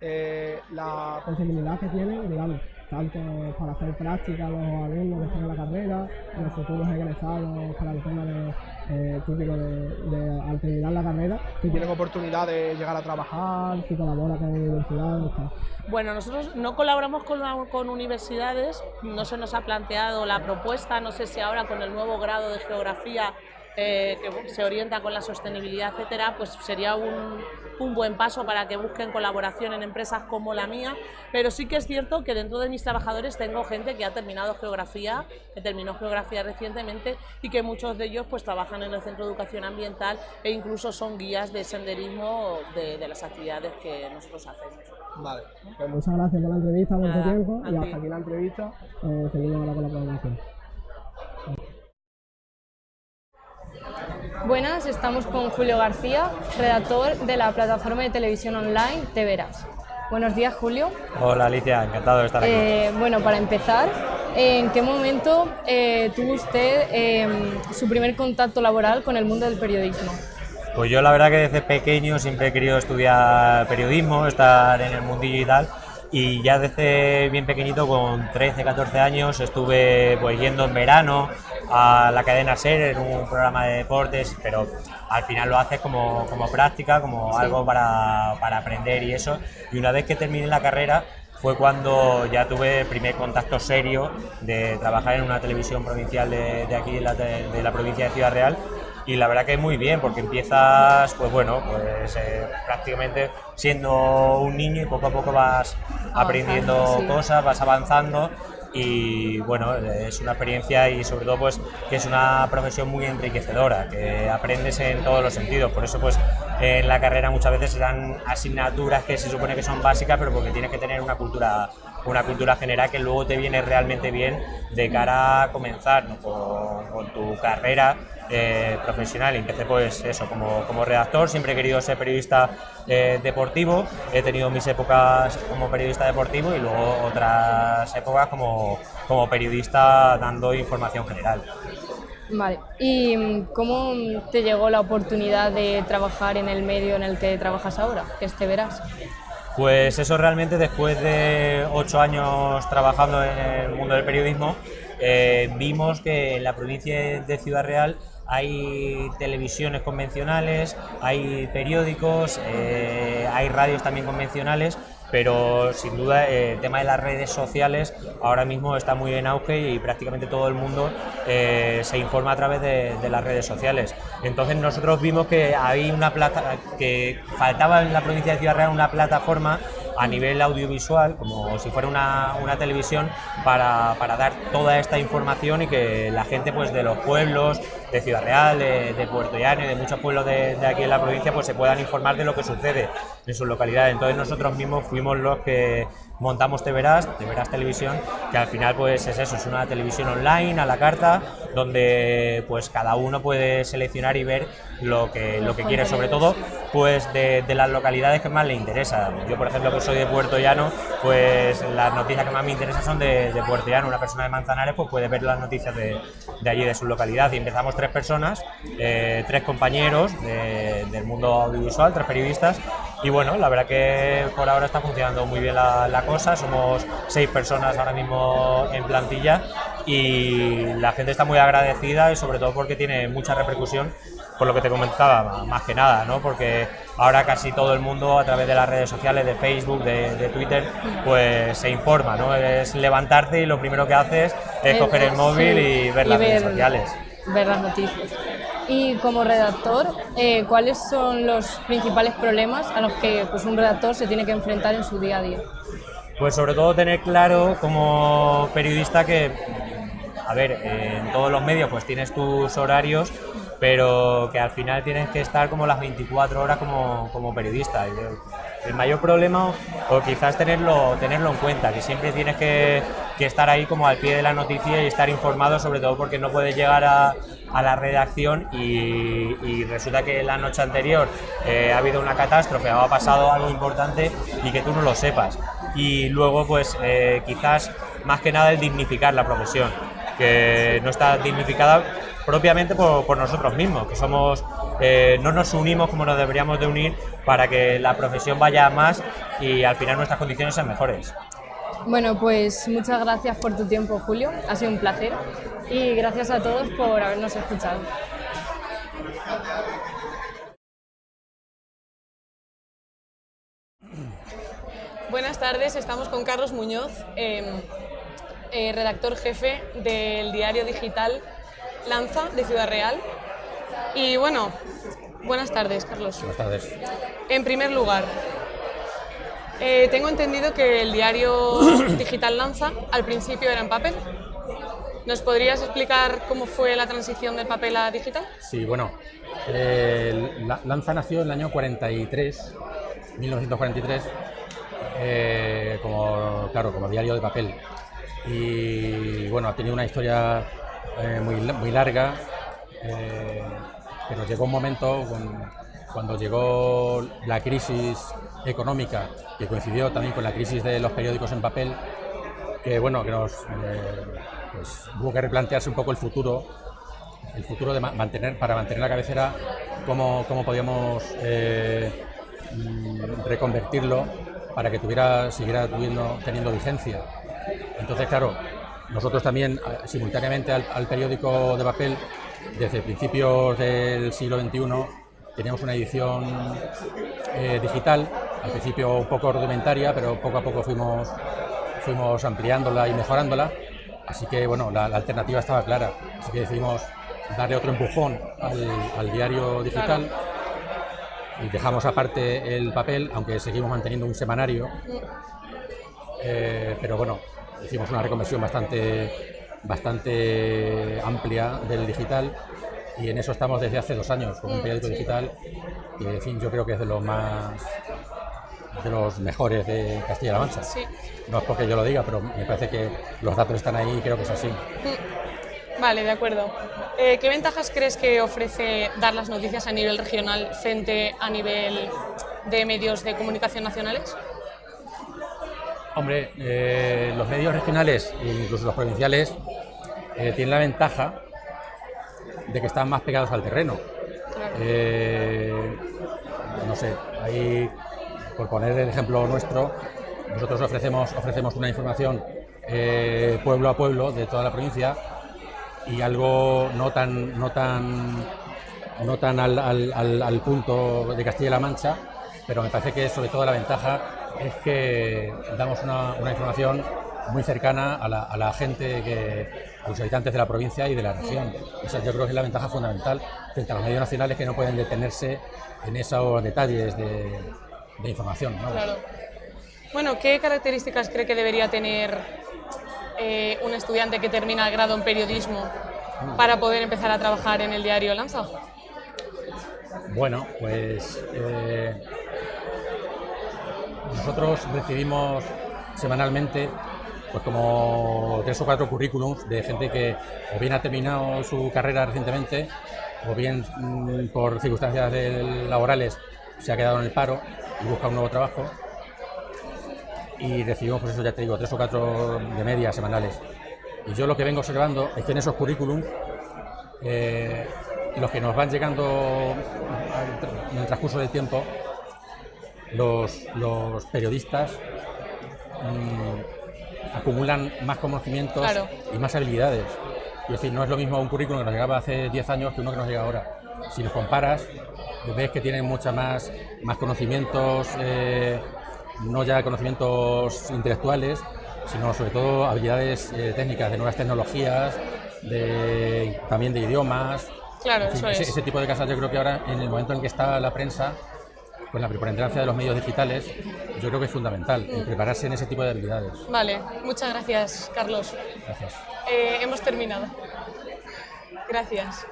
eh, la posibilidad que tienen, digamos, tanto para hacer práctica los alumnos que están en la carrera, los futuros egresados para el tema de, eh, típico de, de, al terminar la carrera. Que tienen oportunidad de llegar a trabajar. Si colabora con universidades. Tal. Bueno, nosotros no colaboramos con, con universidades, no se nos ha planteado la propuesta, no sé si ahora con el nuevo grado de geografía eh, que se orienta con la sostenibilidad, etcétera, pues sería un, un, buen paso para que busquen colaboración en empresas como la mía, pero sí que es cierto que dentro de mis trabajadores tengo gente que ha terminado geografía, que terminó geografía recientemente y que muchos de ellos pues trabajan en el Centro de Educación Ambiental e incluso son guías de senderismo de, de las actividades que nosotros hacemos. Vale. Pues muchas gracias por la entrevista, por tu tiempo y hasta aquí la entrevista. Eh, seguimos ahora con la programación. Buenas, estamos con Julio García, redactor de la plataforma de televisión online Te Verás. Buenos días, Julio. Hola, Alicia, encantado de estar aquí. Eh, bueno, para empezar, ¿en qué momento eh, tuvo usted eh, su primer contacto laboral con el mundo del periodismo? Pues yo la verdad que desde pequeño siempre he querido estudiar periodismo, estar en el mundillo y tal, y ya desde bien pequeñito, con 13, 14 años, estuve pues yendo en verano a la cadena SER en un programa de deportes, pero al final lo haces como, como práctica, como sí. algo para, para, aprender y eso. Y una vez que terminé la carrera fue cuando ya tuve el primer contacto serio de trabajar en una televisión provincial de, de aquí, de la, de la provincia de Ciudad Real, y la verdad que muy bien porque empiezas pues bueno pues eh, prácticamente siendo un niño y poco a poco vas aprendiendo sí. cosas vas avanzando y bueno es una experiencia y sobre todo pues que es una profesión muy enriquecedora que aprendes en todos los sentidos por eso pues en la carrera muchas veces se dan asignaturas que se supone que son básicas pero porque tienes que tener una cultura una cultura general que luego te viene realmente bien de cara a comenzar ¿no? con, con tu carrera eh, profesional. Empecé pues eso, como, como, redactor, siempre he querido ser periodista eh, deportivo, he tenido mis épocas como periodista deportivo y luego otras épocas como, como periodista dando información general. Vale, ¿y cómo te llegó la oportunidad de trabajar en el medio en el que trabajas ahora, que este verás? Pues eso realmente después de ocho años trabajando en el mundo del periodismo, eh, vimos que en la provincia de Ciudad Real hay televisiones convencionales, hay periódicos, eh, hay radios también convencionales, pero sin duda eh, el tema de las redes sociales ahora mismo está muy en auge y prácticamente todo el mundo se informa a través de, de, las redes sociales. Entonces nosotros vimos que había una plata que faltaba en la provincia de Ciudad Real una plataforma a nivel audiovisual, como si fuera una, una televisión, para, para, dar toda esta información y que la gente pues, de los pueblos, de Ciudad Real, de, Puerto Llano y de muchos pueblos de, aquí en la provincia, pues se puedan informar de lo que sucede en sus localidades. Entonces nosotros mismos fuimos los que montamos Te Verás, Te Verás Televisión, que al final pues es eso, es una televisión online a la carta, donde pues cada uno puede seleccionar y ver lo que, lo que quiere, sobre todo pues de, de, las localidades que más le interesa. Yo por ejemplo que soy de Puerto Llano, pues las noticias que más me interesan son de, de Puerto Llano, una persona de Manzanares pues puede ver las noticias de, de allí, de su localidad, y empezamos tres personas, eh, tres compañeros del mundo audiovisual, tres periodistas, y bueno, la verdad que por ahora está funcionando muy bien la, la cosa, somos seis personas ahora mismo en plantilla y la gente está muy agradecida y sobre todo porque tiene mucha repercusión por lo que te comentaba, más que nada, ¿no? Porque ahora casi todo el mundo a través de las redes sociales, de Facebook, de, de Twitter, pues se informa, ¿no? Es levantarte y lo primero que haces es coger el móvil y ver y las ver, redes sociales. Ver las noticias. Y como redactor, eh, ¿cuáles son los principales problemas a los que pues, un redactor se tiene que enfrentar en su día a día? Pues sobre todo tener claro como periodista que, a ver, en todos los medios pues tienes tus horarios, pero que al final tienes que estar como las 24 horas como, como periodista. El mayor problema, o quizás tenerlo, tenerlo en cuenta, que siempre tienes que, que estar ahí como al pie de la noticia y estar informado, sobre todo porque no puedes llegar a, a la redacción y, y, resulta que la noche anterior eh, ha habido una catástrofe o ha pasado algo importante y que tú no lo sepas. Y luego, pues eh, quizás más que nada el dignificar la profesión que no está dignificada propiamente por, por nosotros mismos, que somos eh, no nos unimos como nos deberíamos de unir para que la profesión vaya a más y al final nuestras condiciones sean mejores. Bueno, pues muchas gracias por tu tiempo, Julio. Ha sido un placer. Y gracias a todos por habernos escuchado. Buenas tardes, estamos con Carlos Muñoz, em, eh, redactor jefe del diario digital Lanza de Ciudad Real. Y bueno, buenas tardes, Carlos. Buenas tardes. En primer lugar, eh, tengo entendido que el diario digital Lanza al principio era en papel. ¿Nos podrías explicar cómo fue la transición del papel a digital? Sí, bueno, eh, la- Lanza nació en el año 43, 1943, eh, como, claro, como diario de papel. Y bueno, ha tenido una historia eh, muy, muy larga, eh, pero llegó un momento cuando llegó la crisis económica, que coincidió también con la crisis de los periódicos en papel, que bueno, que nos eh, pues, hubo que replantearse un poco el futuro, el futuro de ma- mantener, para mantener la cabecera, cómo, cómo podíamos eh, mm, reconvertirlo para que tuviera, siguiera teniendo vigencia. Entonces, claro, nosotros también, eh, simultáneamente al, al periódico de papel, desde principios del siglo XXI, teníamos una edición eh, digital, al principio un poco rudimentaria, pero poco a poco fuimos, fuimos ampliándola y mejorándola. Así que, bueno, la, la alternativa estaba clara. Así que decidimos darle otro empujón al, al diario digital y dejamos aparte el papel, aunque seguimos manteniendo un semanario. Eh, pero bueno, hicimos una reconversión bastante, bastante amplia del digital y en eso estamos desde hace dos años con un periódico digital que en fin, yo creo que es de los más de los mejores de Castilla-La Mancha. Sí. No es porque yo lo diga, pero me parece que los datos están ahí y creo que es así. Vale, de acuerdo. Eh, ¿Qué ventajas crees que ofrece dar las noticias a nivel regional frente a nivel de medios de comunicación nacionales? Hombre, eh, los medios regionales e incluso los provinciales eh, tienen la ventaja de que están más pegados al terreno. Eh, no sé, ahí, por poner el ejemplo nuestro, nosotros ofrecemos, ofrecemos una información pueblo a pueblo de toda la provincia y algo no tan, no tan, no tan al, al- al- al punto de Castilla-La Mancha, pero me parece que sobre todo la ventaja es que damos una, una información muy cercana a la, a la gente, que, a los habitantes de la provincia y de la región. Esa yo creo que es la ventaja fundamental frente a los medios nacionales que no pueden detenerse en esos detalles de, de información. ¿no? Claro. Bueno, ¿qué características cree que debería tener eh, un estudiante que termina el grado en periodismo para poder empezar a trabajar en el diario Lanza? Bueno, pues eh, nosotros recibimos semanalmente pues como tres o cuatro currículums de gente que o bien ha terminado su carrera recientemente o bien mm, por circunstancias laborales se ha quedado en el paro y busca un nuevo trabajo y recibimos, pues eso ya te digo, tres o cuatro de media semanales. Y yo lo que vengo observando es que en esos currículums eh, los que nos van llegando en el transcurso del tiempo, los, los periodistas mm, acumulan más conocimientos Claro. y más habilidades. Es decir, no es lo mismo un currículum que nos llegaba hace 10 años que uno que nos llega ahora. Si los comparas, ves que tienen mucha más, más conocimientos, eh, no ya conocimientos intelectuales, sino sobre todo habilidades eh, técnicas de nuevas tecnologías, de, también de idiomas. Claro, En fin, eso ese, es. ese tipo de cosas yo creo que ahora, en el momento en que está la prensa, con la preponderancia de los medios digitales, yo creo que es fundamental el prepararse en ese tipo de habilidades. Vale, muchas gracias, Carlos. Gracias. Eh, hemos terminado. Gracias.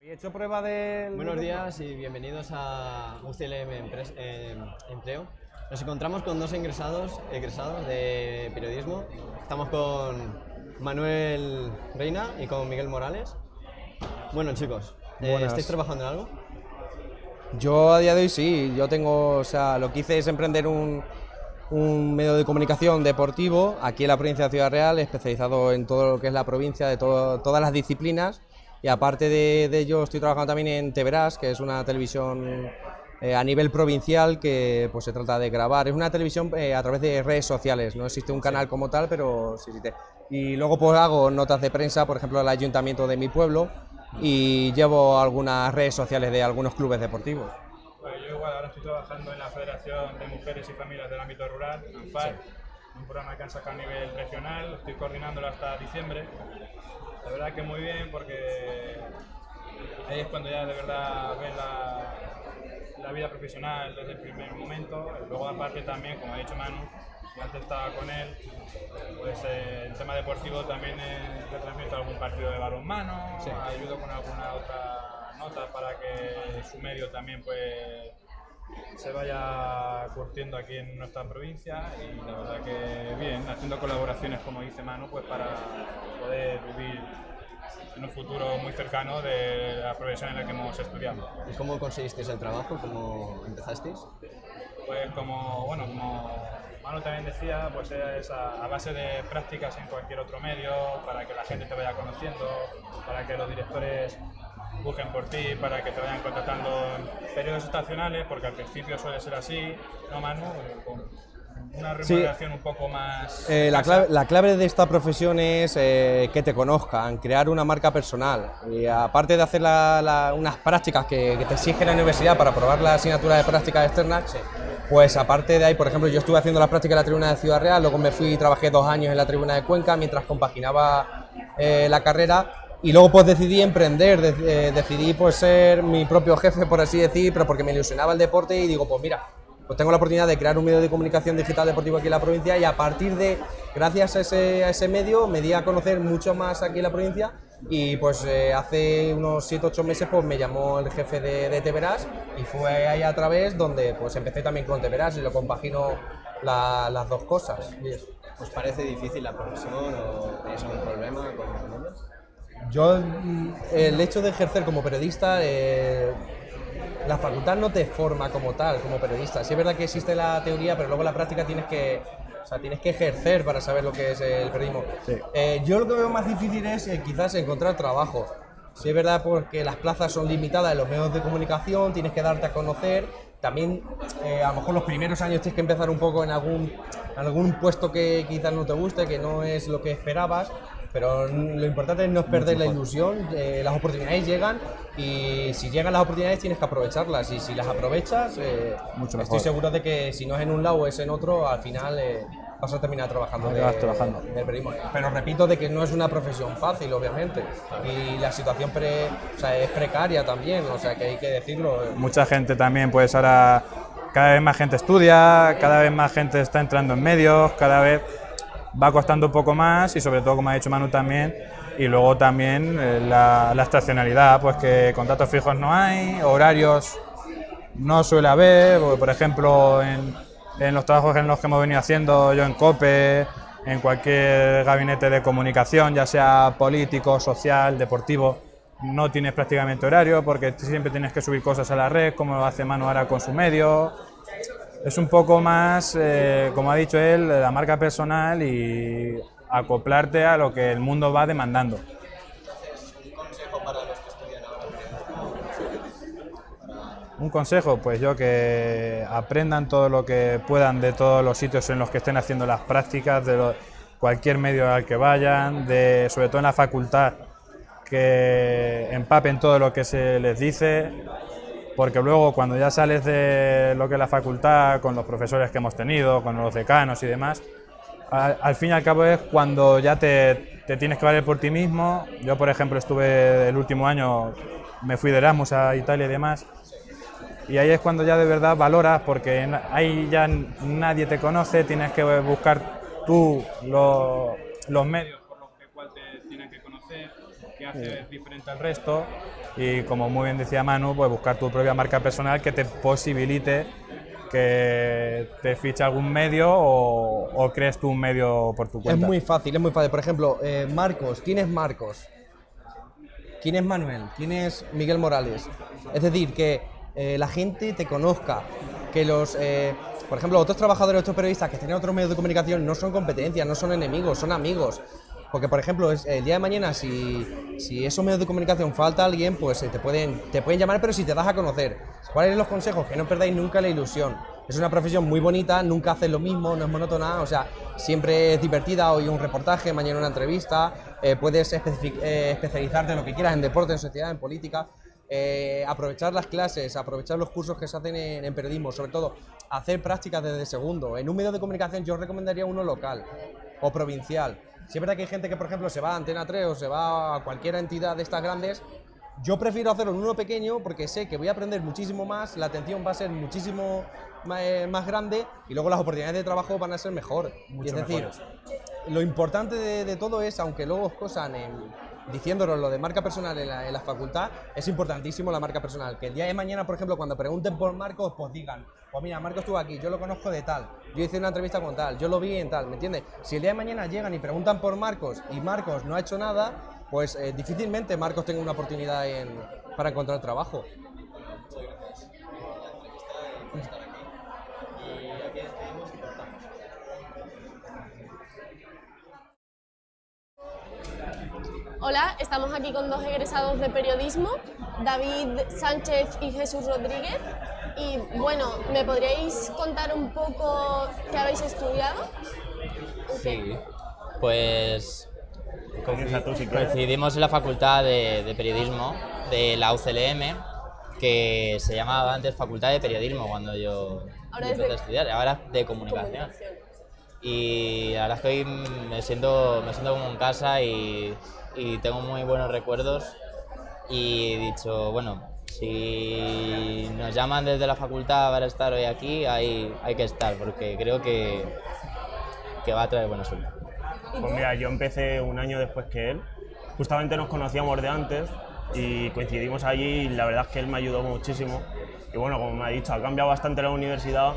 He hecho prueba de... Buenos días y bienvenidos a UCLM Empres- eh, Empleo. Nos encontramos con dos ingresados, egresados de periodismo. Estamos con Manuel Reina y con Miguel Morales. Bueno chicos, eh. ¿estáis trabajando en algo? Yo a día de hoy sí, yo tengo, o sea, lo que hice es emprender un, un medio de comunicación deportivo aquí en la provincia de Ciudad Real, especializado en todo lo que es la provincia, de todo- todas las disciplinas. Y aparte de, de ello, estoy trabajando también en Teverás, que es una televisión eh, a nivel provincial que pues, se trata de grabar. Es una televisión eh, a través de redes sociales, no existe un canal como tal, pero sí existe. Y luego pues hago notas de prensa, por ejemplo, al ayuntamiento de mi pueblo y llevo algunas redes sociales de algunos clubes deportivos. Pues yo igual ahora estoy trabajando en la Federación de Mujeres y Familias del Ámbito Rural, ANFAR, un programa que han sacado a nivel regional, estoy coordinándolo hasta diciembre. La verdad que muy bien porque ahí es cuando ya de verdad ves la, la vida profesional desde el primer momento. Luego aparte también, como ha dicho Manu, yo antes estaba con él, pues eh, el tema deportivo también eh, retransmito algún partido de balonmano, Sí. ayudo con alguna otra nota para que su medio también pues se vaya curtiendo aquí en nuestra provincia y la verdad que bien, haciendo colaboraciones como dice Manu pues para poder vivir en un futuro muy cercano de la profesión en la que hemos estudiado. ¿Y cómo conseguisteis el trabajo? ¿Cómo empezasteis? Pues como, bueno, como Manu también decía, pues es a, a base de prácticas en cualquier otro medio, para que la gente te vaya conociendo, para que los directores busquen por ti, para que te vayan contratando en periodos estacionales, porque al principio suele ser así, ¿no Manu? Con una Sí. remuneración un poco más... Eh, la, clave, la clave de esta profesión es eh, que te conozcan, crear una marca personal. Y aparte de hacer la- la- unas prácticas que, que te exige la universidad para aprobar la asignatura de prácticas externas, pues aparte de ahí, por ejemplo, yo estuve haciendo las prácticas en la tribuna de Ciudad Real, luego me fui y trabajé dos años en la tribuna de Cuenca mientras compaginaba eh, la carrera. Y luego pues decidí emprender, de- eh, decidí pues ser mi propio jefe, por así decir, pero porque me ilusionaba el deporte y digo, pues mira, pues tengo la oportunidad de crear un medio de comunicación digital deportivo aquí en la provincia y a partir de, gracias a ese, a ese medio, me di a conocer mucho más aquí en la provincia y pues eh, hace unos 7-8 meses pues me llamó el jefe de, de Teverás y fue ahí a través donde pues empecé también con Teverás y lo compagino la- las dos cosas. y eso. ¿Os parece difícil la profesión o tenéis algún problema con ellos? Yo, mm, el hecho de ejercer como periodista, eh, la facultad no te forma como tal, como periodista. Sí es verdad que existe la teoría, pero luego la práctica tienes que, o sea, tienes que ejercer para saber lo que es el periodismo. Eh, yo lo que veo más difícil es eh, quizás encontrar trabajo. Sí es verdad porque las plazas son limitadas en los medios de comunicación, tienes que darte a conocer. También eh, a lo mejor los primeros años tienes que empezar un poco en algún, algún puesto que quizás no te guste, que no es lo que esperabas. Pero lo importante es no perder la ilusión, eh, las oportunidades llegan y si llegan las oportunidades tienes que aprovecharlas y si las aprovechas, eh, Mucho estoy seguro de que si no es en un lado o es en otro, al final eh, vas a terminar trabajando, de- trabajando. del periodismo. Pero repito de que no es una profesión fácil, obviamente, y la situación pre- o sea, es precaria también, o sea que hay que decirlo. Mucha gente también, pues ahora cada vez más gente estudia, cada vez más gente está entrando en medios, cada vez va costando un poco más y sobre todo, como ha dicho Manu también, y luego también eh, la, estacionalidad, pues que contratos fijos no hay, horarios no suele haber, por ejemplo, en, en los trabajos en los que hemos venido haciendo, yo en COPE, en cualquier gabinete de comunicación, ya sea político, social, deportivo, no tienes prácticamente horario porque siempre tienes que subir cosas a la red, como hace Manu ahora con su medio. Es un poco más, eh, como ha dicho él, la marca personal y acoplarte a lo que el mundo va demandando. ¿Un consejo pues yo que aprendan todo lo que puedan de todos los sitios en los que estén haciendo las prácticas, de lo- cualquier medio al que vayan, de, sobre todo en la facultad, que empapen todo lo que se les dice, porque luego cuando ya sales de lo que es la facultad, con los profesores que hemos tenido, con los decanos y demás, al, fin y al cabo es cuando ya te, te tienes que valer por ti mismo. Yo, por ejemplo, estuve el último año, me fui de Erasmus a Italia y demás, y ahí es cuando ya de verdad valoras, porque ahí ya nadie te conoce, tienes que buscar tú lo- los medios por los que cual te tienes que conocer, que hace diferente al resto, y como muy bien decía Manu, pues buscar tu propia marca personal que te posibilite que te fiche algún medio o, o crees tú un medio por tu Es cuenta. muy fácil, es muy fácil. Por ejemplo, eh, Marcos, ¿quién es Marcos? ¿Quién es Manuel? ¿Quién es Miguel Morales? Es decir, que eh, la gente te conozca. que los, eh, por ejemplo, otros trabajadores, otros periodistas que tienen otros medios de comunicación no son competencias, no son enemigos, son amigos. Porque, por ejemplo, el día de mañana, si, si esos medios de comunicación falta alguien, pues eh, te pueden, te pueden llamar, pero si te das a conocer. ¿Cuáles son los consejos? Que no perdáis nunca la ilusión. Es una profesión muy bonita, nunca haces lo mismo, no es monótona, o sea, siempre es divertida. Hoy un reportaje, mañana una entrevista, eh, puedes eh, especializarte en lo que quieras, en deporte, en sociedad, en política. Aprovechar las clases, aprovechar los cursos que se hacen en, en periodismo, sobre todo hacer prácticas desde segundo. En un medio de comunicación yo recomendaría uno local o provincial. Si es verdad que hay gente que, por ejemplo, se va a Antena 3 o se va a cualquier entidad de estas grandes, yo prefiero hacerlo en uno pequeño porque sé que voy a aprender muchísimo más, la atención va a ser muchísimo eh, más grande y luego las oportunidades de trabajo van a ser mejor. Y Mucho es decir, mejores. lo importante de, de todo es, aunque luego os cosan en, diciéndonos lo de marca personal en la, en la facultad, es importantísimo la marca personal. Que el día de mañana, por ejemplo, cuando pregunten por Marcos, pues digan, pues mira, Marcos estuvo aquí, yo lo conozco de tal, yo hice una entrevista con tal, yo lo vi en tal, ¿me entiendes? Si el día de mañana llegan y preguntan por Marcos y Marcos no ha hecho nada, pues eh, difícilmente Marcos tenga una oportunidad en- para encontrar trabajo. Hola, estamos aquí con dos egresados de periodismo, David Sánchez y Jesús Rodríguez. Y bueno, ¿me podríais contar un poco qué habéis estudiado? Sí, pues coincidimos en la facultad de, de periodismo de la UCLM, que se llamaba antes Facultad de Periodismo cuando yo Ahora yo es de empecé a estudiar, ahora de comunicación. Y la verdad es que hoy me siento, me siento como en casa y, y tengo muy buenos recuerdos. Y he dicho, bueno, si nos llaman desde la facultad para estar hoy aquí, hay, hay que estar, porque creo que, que va a traer buena suerte. Pues mira, yo empecé un año después que él. Justamente nos conocíamos de antes y coincidimos allí y la verdad es que él me ayudó muchísimo. Y bueno, como me ha dicho, ha cambiado bastante la universidad,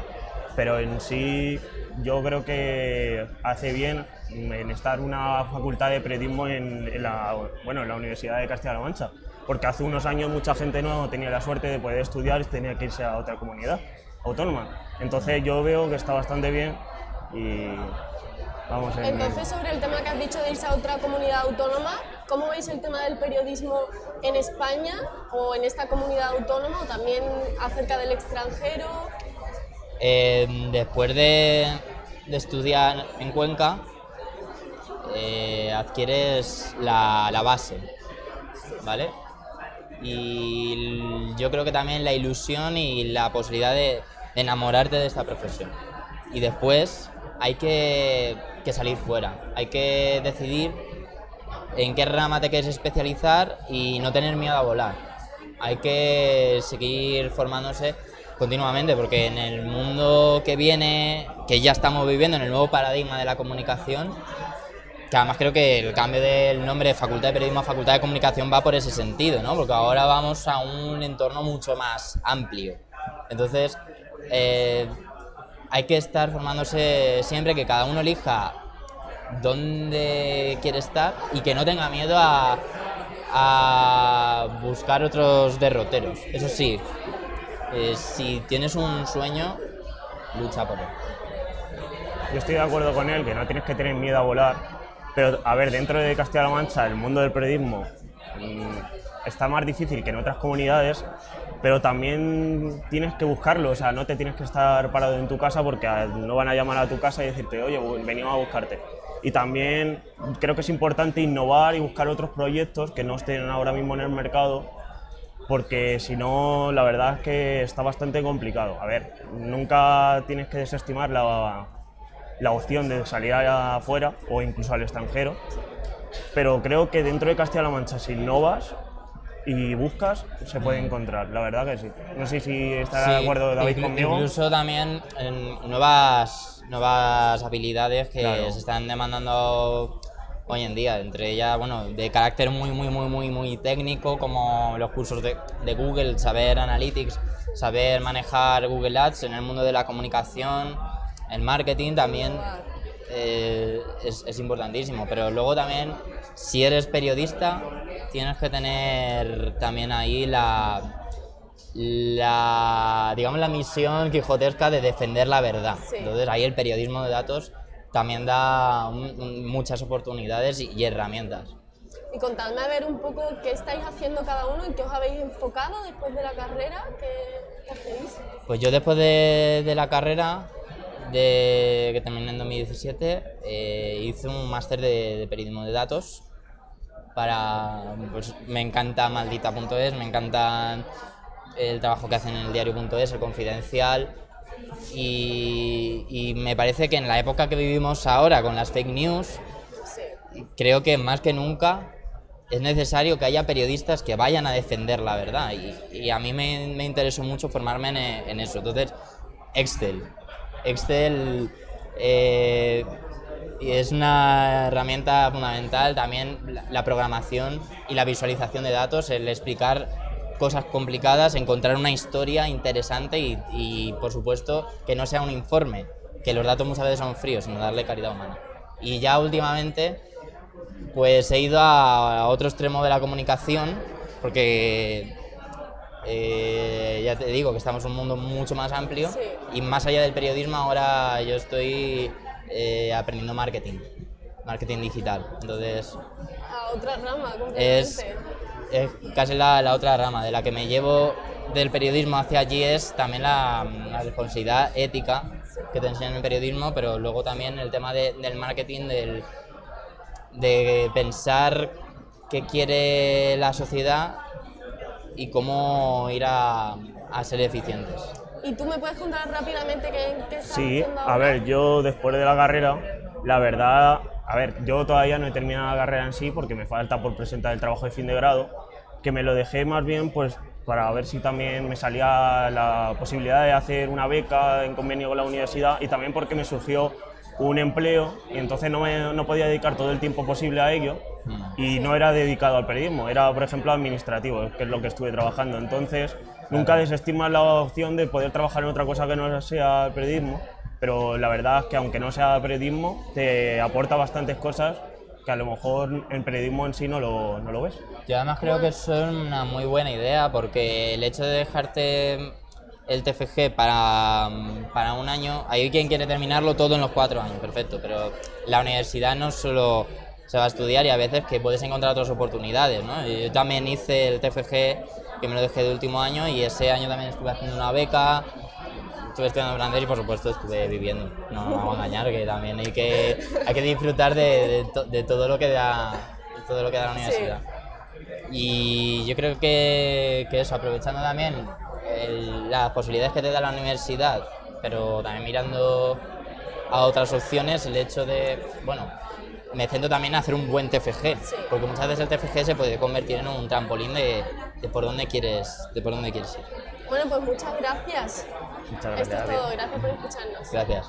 pero en sí yo creo que hace bien en estar una facultad de periodismo en, en la, bueno, en la Universidad de Castilla-La Mancha. Porque hace unos años mucha gente no tenía la suerte de poder estudiar y tenía que irse a otra comunidad autónoma. Entonces yo veo que está bastante bien y vamos en... Entonces, sobre el tema que has dicho de irse a otra comunidad autónoma, ¿cómo veis el tema del periodismo en España o en esta comunidad autónoma o también acerca del extranjero? Eh, después de, estudiar en Cuenca, eh, adquieres la, base, ¿vale? Y yo creo que también la ilusión y la posibilidad de, enamorarte de esta profesión. Y después hay que salir fuera, hay que decidir en qué rama te quieres especializar y no tener miedo a volar. Hay que seguir formándose continuamente porque en el mundo que viene, que ya estamos viviendo, en el nuevo paradigma de la comunicación, que además creo que el cambio del nombre de Facultad de Periodismo a Facultad de Comunicación va por ese sentido, ¿no? Porque ahora vamos a un entorno mucho más amplio. Entonces, eh, hay que estar formándose siempre, que cada uno elija dónde quiere estar y que no tenga miedo a, a buscar otros derroteros. Eso sí, eh, si tienes un sueño, lucha por él. Yo estoy de acuerdo con él que no tienes que tener miedo a volar, pero a ver, dentro de Castilla-La Mancha el mundo del periodismo mm, está más difícil que en otras comunidades, pero también tienes que buscarlo, o sea, no te tienes que estar parado en tu casa porque a- no van a llamar a tu casa y decirte, oye, venimos a buscarte. Y también creo que es importante innovar y buscar otros proyectos que no estén ahora mismo en el mercado, porque si no, la verdad es que está bastante complicado. A ver, nunca tienes que desestimar la, la opción de salir afuera o incluso al extranjero, pero creo que dentro de Castilla-La Mancha, si innovas y buscas, se puede encontrar, la verdad que sí. No sé si estará de Sí, acuerdo David conmigo. Incluso también en nuevas, nuevas habilidades que Claro. se están demandando hoy en día, entre ellas, bueno, de carácter muy, muy, muy, muy, muy técnico, como los cursos de, de Google, saber Analytics, saber manejar Google Ads en el mundo de la comunicación, el marketing también eh, es, es importantísimo, pero luego también, si eres periodista, tienes que tener también ahí la, la, digamos, la misión quijotesca de defender la verdad. Sí. Entonces ahí el periodismo de datos también da un- un- muchas oportunidades y, y herramientas. Y contadme a ver un poco qué estáis haciendo cada uno, en qué os habéis enfocado después de la carrera, qué, hacéis. Pues yo después de, de la carrera, de, que terminé en 2017, eh, hice un máster de, de periodismo de datos. Para, pues me encanta maldita.es, me encanta el trabajo que hacen en el diario.es, el confidencial. Y, me parece que en la época que vivimos ahora con las fake news, creo que más que nunca es necesario que haya periodistas que vayan a defender la verdad y, a mí me, me interesó mucho formarme en, eso. Entonces, Excel. Excel eh, es una herramienta fundamental, también la programación y la visualización de datos, el explicar cosas complicadas, encontrar una historia interesante y, y, por supuesto que no sea un informe, que los datos muchas veces son fríos, sino darle caridad humana. Y ya últimamente pues he ido a, a otro extremo de la comunicación, porque eh, ya te digo que estamos en un mundo mucho más amplio y más allá del periodismo ahora yo estoy eh, aprendiendo marketing, marketing digital. Entonces A otra rama, completamente. es, es casi la, la otra rama de la que me llevo del periodismo hacia allí es también la, la responsabilidad ética que te enseñan en el periodismo, pero luego también el tema de- del marketing, del, de pensar qué quiere la sociedad y cómo ir a, a ser eficientes. ¿Y tú me puedes contar rápidamente qué, qué estás Sí, haciendo a ver, yo después de la carrera, la verdad, a ver, yo todavía no he terminado la carrera en sí porque me falta por presentar el trabajo de fin de grado, que me lo dejé más bien pues para ver si también me salía la posibilidad de hacer una beca en convenio con la universidad y también porque me surgió un empleo y entonces no, me, no podía dedicar todo el tiempo posible a ello y no era dedicado al periodismo, era por ejemplo administrativo, que es lo que estuve trabajando. Entonces nunca desestimas la opción de poder trabajar en otra cosa que no sea periodismo, pero la verdad es que aunque no sea periodismo, te aporta bastantes cosas que a lo mejor en periodismo en sí no lo, no lo ves. Yo además creo que es una muy buena idea porque el hecho de dejarte el TFG para, para un año, hay quien quiere terminarlo todo en los cuatro años, perfecto, pero la universidad no solo se va a estudiar y a veces que puedes encontrar otras oportunidades, ¿no? Yo también hice el TFG, que me lo dejé de último año y ese año también estuve haciendo una beca, estuve estudiando francés y por supuesto estuve viviendo, no me vamos a engañar, que también hay que, hay que disfrutar de, de to- de todo lo que da, de todo lo que da la universidad. Y yo creo que, que eso, aprovechando también el- las posibilidades que te da la universidad, pero también mirando a otras opciones, el hecho de, bueno, me centro también en hacer un buen TFG, porque muchas veces el TFG se puede convertir en un trampolín de, de por dónde quieres, de por dónde quieres ir. Bueno, pues muchas gracias. Muchas Esto es todo, gracias por escucharnos. Gracias.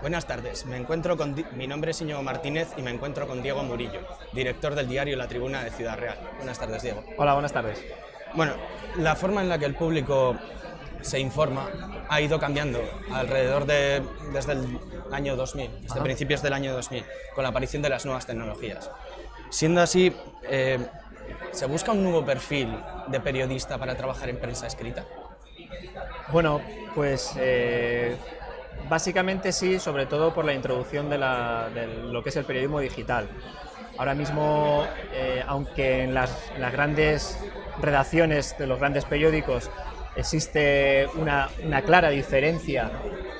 Buenas tardes, me encuentro con mi nombre es Íñigo Martínez y me encuentro con Diego Murillo, director del diario La Tribuna de Ciudad Real. Buenas tardes, Diego. Hola, buenas tardes. Bueno, la forma en la que el público se informa ha ido cambiando alrededor de desde el año 2000, desde Ajá. principios del año 2000, con la aparición de las nuevas tecnologías. Siendo así, eh, ¿se busca un nuevo perfil de periodista para trabajar en prensa escrita? Bueno, pues eh, básicamente sí, sobre todo por la introducción de, lo que es el periodismo digital. Ahora mismo, eh, aunque en las, las grandes redacciones de los grandes periódicos existe una, una clara diferencia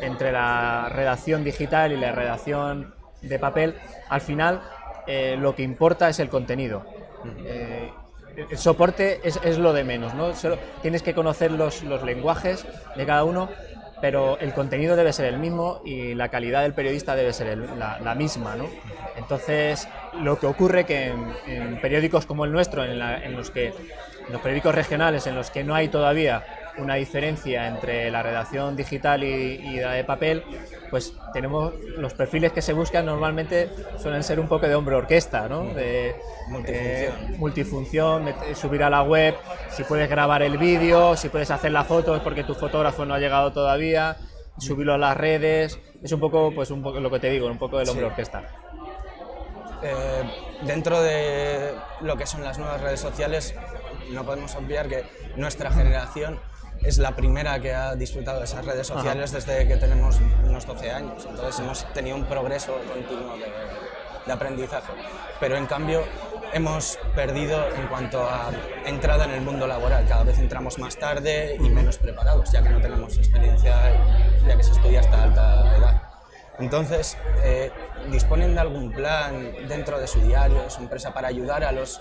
entre la redacción digital y la redacción de papel, al final eh, lo que importa es el contenido. Eh, el soporte es, es lo de menos, ¿no? Solo tienes que conocer los, los lenguajes de cada uno, pero el contenido debe ser el mismo y la calidad del periodista debe ser el- la, la misma, ¿no? Entonces, lo que ocurre que en, en periódicos como el nuestro, en, la- en los que en los periódicos regionales, en los que no hay todavía una diferencia entre la redacción digital y, y la de papel, pues tenemos los perfiles que se buscan normalmente suelen ser un poco de hombre orquesta, ¿no? De, Multifunción. eh, multifunción, subir a la web, si puedes grabar el vídeo, si puedes hacer la foto es porque tu fotógrafo no ha llegado todavía, subirlo a las redes, es un poco, pues un poco lo que te digo, un poco del hombre Sí. orquesta. eh, dentro de lo que son las nuevas redes sociales, no podemos obviar que nuestra generación es la primera que ha disfrutado de esas redes sociales desde que tenemos unos 12 años. Entonces hemos tenido un progreso continuo de, de aprendizaje. Pero en cambio hemos perdido en cuanto a entrada en el mundo laboral. Cada vez entramos más tarde y menos preparados, ya que no tenemos experiencia, ya que se estudia hasta alta edad. Entonces, eh, ¿disponen de algún plan dentro de su diario, de su empresa, para ayudar a los,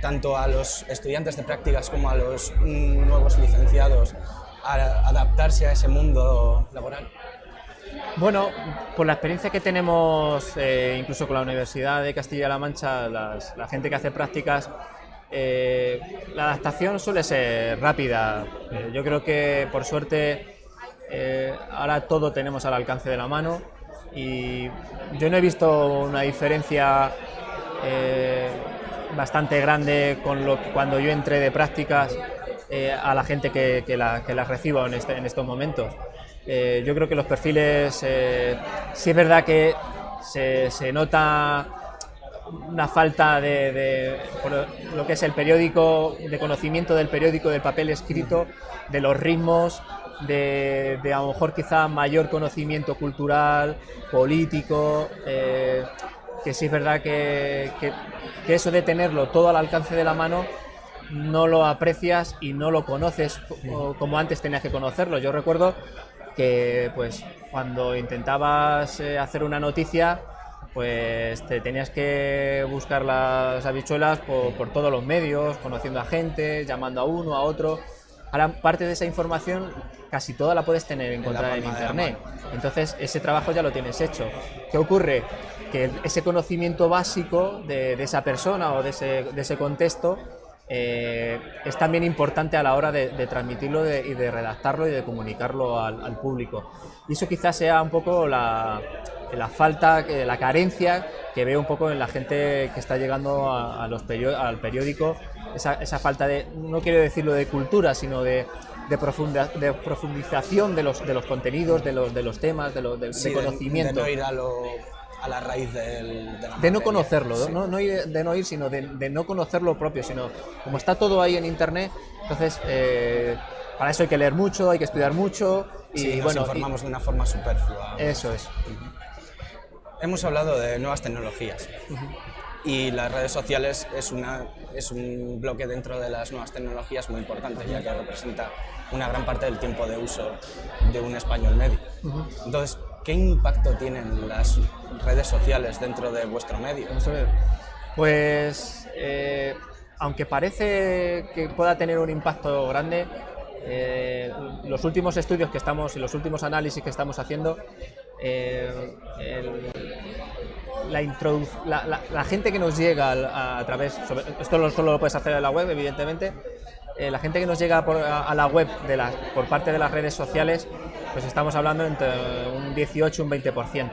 tanto a los estudiantes de prácticas como a los nuevos licenciados adaptarse a ese mundo laboral? Bueno, por la experiencia que tenemos, eh, incluso con la Universidad de Castilla-La Mancha, la gente que hace prácticas, eh, la adaptación suele ser rápida. Eh, yo creo que, por suerte, ahora todo tenemos al alcance de la mano y yo no he visto una diferencia bastante grande con lo que- cuando yo entré de prácticas eh, a la gente que, que la- que las recibo en, este- en estos momentos. Eh, yo creo que los perfiles, eh, sí es verdad que se, se nota una falta de, de- lo que es el periódico, de conocimiento del periódico, del papel escrito, de los ritmos, de, de a lo mejor quizá mayor conocimiento cultural, político, eh, que sí es verdad que, que- que eso de tenerlo todo al alcance de la mano no lo aprecias y no lo conoces co- como antes tenías que conocerlo. Yo recuerdo que pues cuando intentabas eh, hacer una noticia pues te tenías que buscar las habichuelas por, por todos los medios, conociendo a gente, llamando a uno, a otro. Ahora parte de esa información casi toda la puedes tener encontrada en la internet. Entonces ese trabajo ya lo tienes hecho. ¿Qué ocurre? Que ese conocimiento básico de, de esa persona o de ese, de ese contexto eh, es también importante a la hora de, de transmitirlo de- y de redactarlo y de comunicarlo al, al público. Y eso quizás sea un poco la, la falta, que- la carencia que veo un poco en la gente que está llegando a, a los perio- al periódico, esa, esa falta de, no quiero decirlo de cultura, sino de, de, profunda- de profundización de los, de los contenidos, de los, de los temas, de, los, de, Sí, conocimiento. De, no ir a, lo- a la raíz del, de la De no conocerlo, Sí. no, no ir- de no ir, sino de, de no conocer lo propio, sino como está todo ahí en internet, entonces eh, para eso hay que leer mucho, hay que estudiar mucho y Sí, nos bueno, y- informamos de una forma superflua. eso es. Hemos hablado de nuevas tecnologías y las redes sociales es, una, es un bloque dentro de las nuevas tecnologías muy importante, ya que representa una gran parte del tiempo de uso de un español medio. Entonces, ¿qué impacto tienen las redes sociales dentro de vuestro medio? Pues, eh, aunque parece que pueda tener un impacto grande, eh, los últimos estudios que estamos y los últimos análisis que estamos haciendo, eh, la, gente que nos llega a, través, esto lo- solo lo puedes hacer en la web, evidentemente, eh, la gente que nos llega a, la web por parte de las redes sociales, pues estamos hablando entre un 18 y un 20%.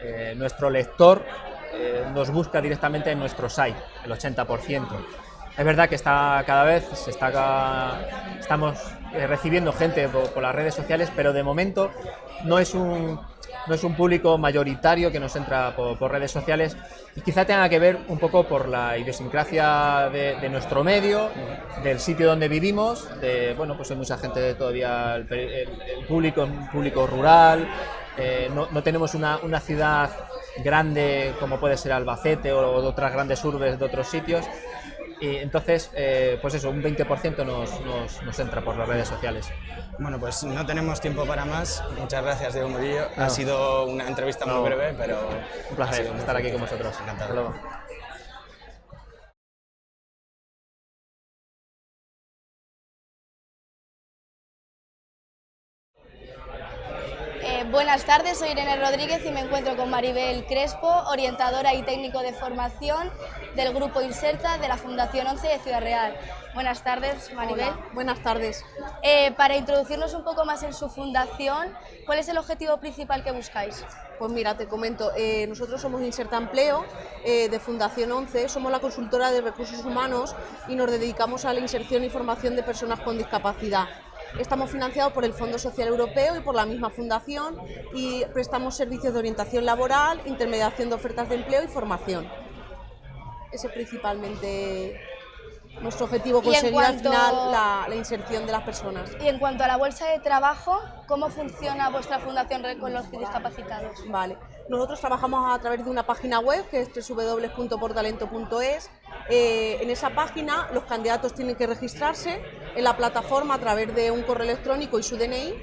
Eh, nuestro lector eh, nos busca directamente en nuestro site, el 80%. Es verdad que está cada vez se está estamos recibiendo gente por las redes sociales, pero de momento no es un no es un público mayoritario que nos entra por, redes sociales y quizá tenga que ver un poco por la idiosincrasia de, nuestro medio, del sitio donde vivimos, de bueno pues hay mucha gente todavía el, el- el público un público rural, eh, no, no tenemos una, una ciudad grande como puede ser Albacete o, o otras grandes urbes de otros sitios. Y entonces, eh, pues eso, un 20% nos, nos, nos entra por las redes sociales. Bueno, pues no tenemos tiempo para más. Muchas gracias, Diego Murillo. No. Ha sido una entrevista muy breve, pero Un placer estar aquí con vosotros. Encantado. Hasta luego. Buenas tardes, soy Irene Rodríguez y me encuentro con Maribel Crespo, orientadora y técnico de formación del Grupo Inserta de la Fundación 11 de Ciudad Real. Buenas tardes, Maribel. Hola, buenas tardes. Eh, para introducirnos un poco más en su fundación, ¿cuál es el objetivo principal que buscáis? Pues mira, te comento, eh, nosotros somos Inserta Empleo eh, de Fundación 11, somos la consultora de recursos humanos y nos dedicamos a la inserción y formación de personas con discapacidad. Estamos financiados por el Fondo Social Europeo y por la misma fundación y prestamos servicios de orientación laboral, intermediación de ofertas de empleo y formación. Ese es principalmente nuestro objetivo, conseguir al cuanto- final la, la inserción de las personas. Y en cuanto a la bolsa de trabajo, ¿cómo funciona vuestra fundación con los discapacitados? Vale. Nosotros trabajamos a través de una página web que es www.portalento.es. Eh, en esa página los candidatos tienen que registrarse en la plataforma a través de un correo electrónico y su DNI.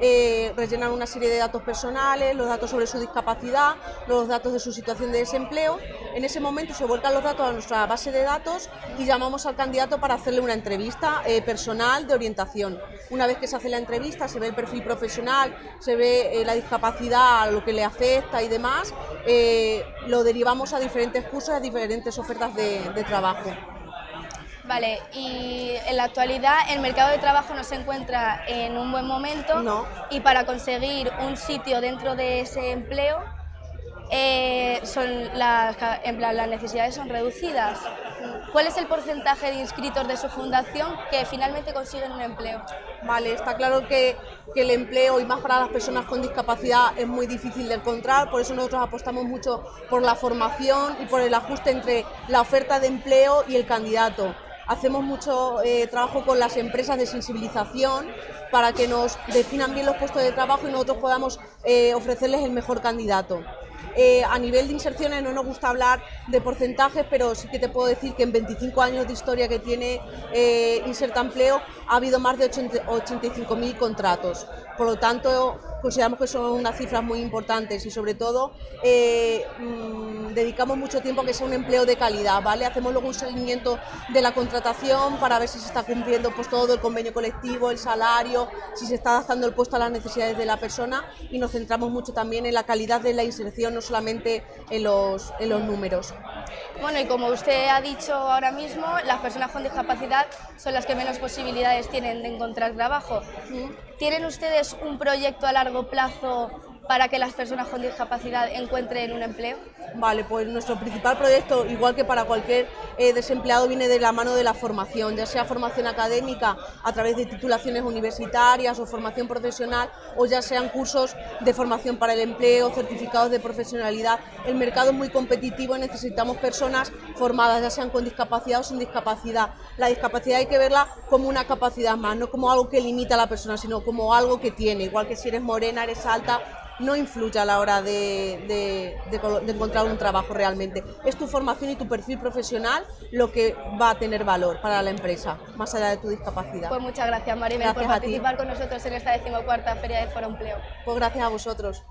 eh, rellenan una serie de datos personales, los datos sobre su discapacidad, los datos de su situación de desempleo. En ese momento se vuelcan los datos a nuestra base de datos y llamamos al candidato para hacerle una entrevista eh, personal de orientación. Una vez que se hace la entrevista, se ve el perfil profesional, se ve eh, la discapacidad, lo que le afecta y demás, lo derivamos a diferentes cursos, a diferentes ofertas de trabajo. Vale, y en la actualidad el mercado de trabajo no se encuentra en un buen momento y para conseguir un sitio dentro de ese empleo eh, son las, ca- en plan, las necesidades son reducidas. ¿Cuál es el porcentaje de inscritos de su fundación que finalmente consiguen un empleo? Vale, está claro que, que el empleo y más para las personas con discapacidad es muy difícil de encontrar, por eso nosotros apostamos mucho por la formación y por el ajuste entre la oferta de empleo y el candidato. Hacemos mucho eh, trabajo con las empresas de sensibilización para que nos definan bien los puestos de trabajo y nosotros podamos eh, ofrecerles el mejor candidato. Eh, a nivel de inserciones no nos gusta hablar de porcentajes, pero sí que te puedo decir que en 25 años de historia que tiene Inserta Empleo ha habido más de 80 85.000 contratos. Por lo tanto, consideramos que son unas cifras muy importantes y sobre todo eh, mm, dedicamos mucho tiempo a que sea un empleo de calidad, ¿vale? Hacemos luego un seguimiento de la contratación para ver si se está cumpliendo pues, todo el convenio colectivo, el salario, si se está adaptando el puesto a las necesidades de la persona y nos centramos mucho también en la calidad de la inserción, no solamente en los, en los números. Bueno, y como usted ha dicho ahora mismo, las personas con discapacidad son las que menos posibilidades tienen de encontrar trabajo. ¿Tienen ustedes un proyecto a largo plazo para que las personas con discapacidad encuentren un empleo? Vale, pues nuestro principal proyecto, igual que para cualquier eh, desempleado, viene de la mano de la formación, ya sea formación académica a través de titulaciones universitarias o formación profesional, o ya sean cursos de formación para el empleo, certificados de profesionalidad. El mercado es muy competitivo y necesitamos personas formadas, ya sean con discapacidad o sin discapacidad. La discapacidad hay que verla como una capacidad más, no como algo que limita a la persona, sino como algo que tiene, igual que si eres morena, eres alta, no influye a la hora de, de- de colo- de encontrar un trabajo realmente. Es tu formación y tu perfil profesional lo que va a tener valor para la empresa, más allá de tu discapacidad. Pues muchas gracias Maribel por Gracias participar con nosotros en esta decimocuarta Feria de Foro Empleo. Pues gracias a vosotros.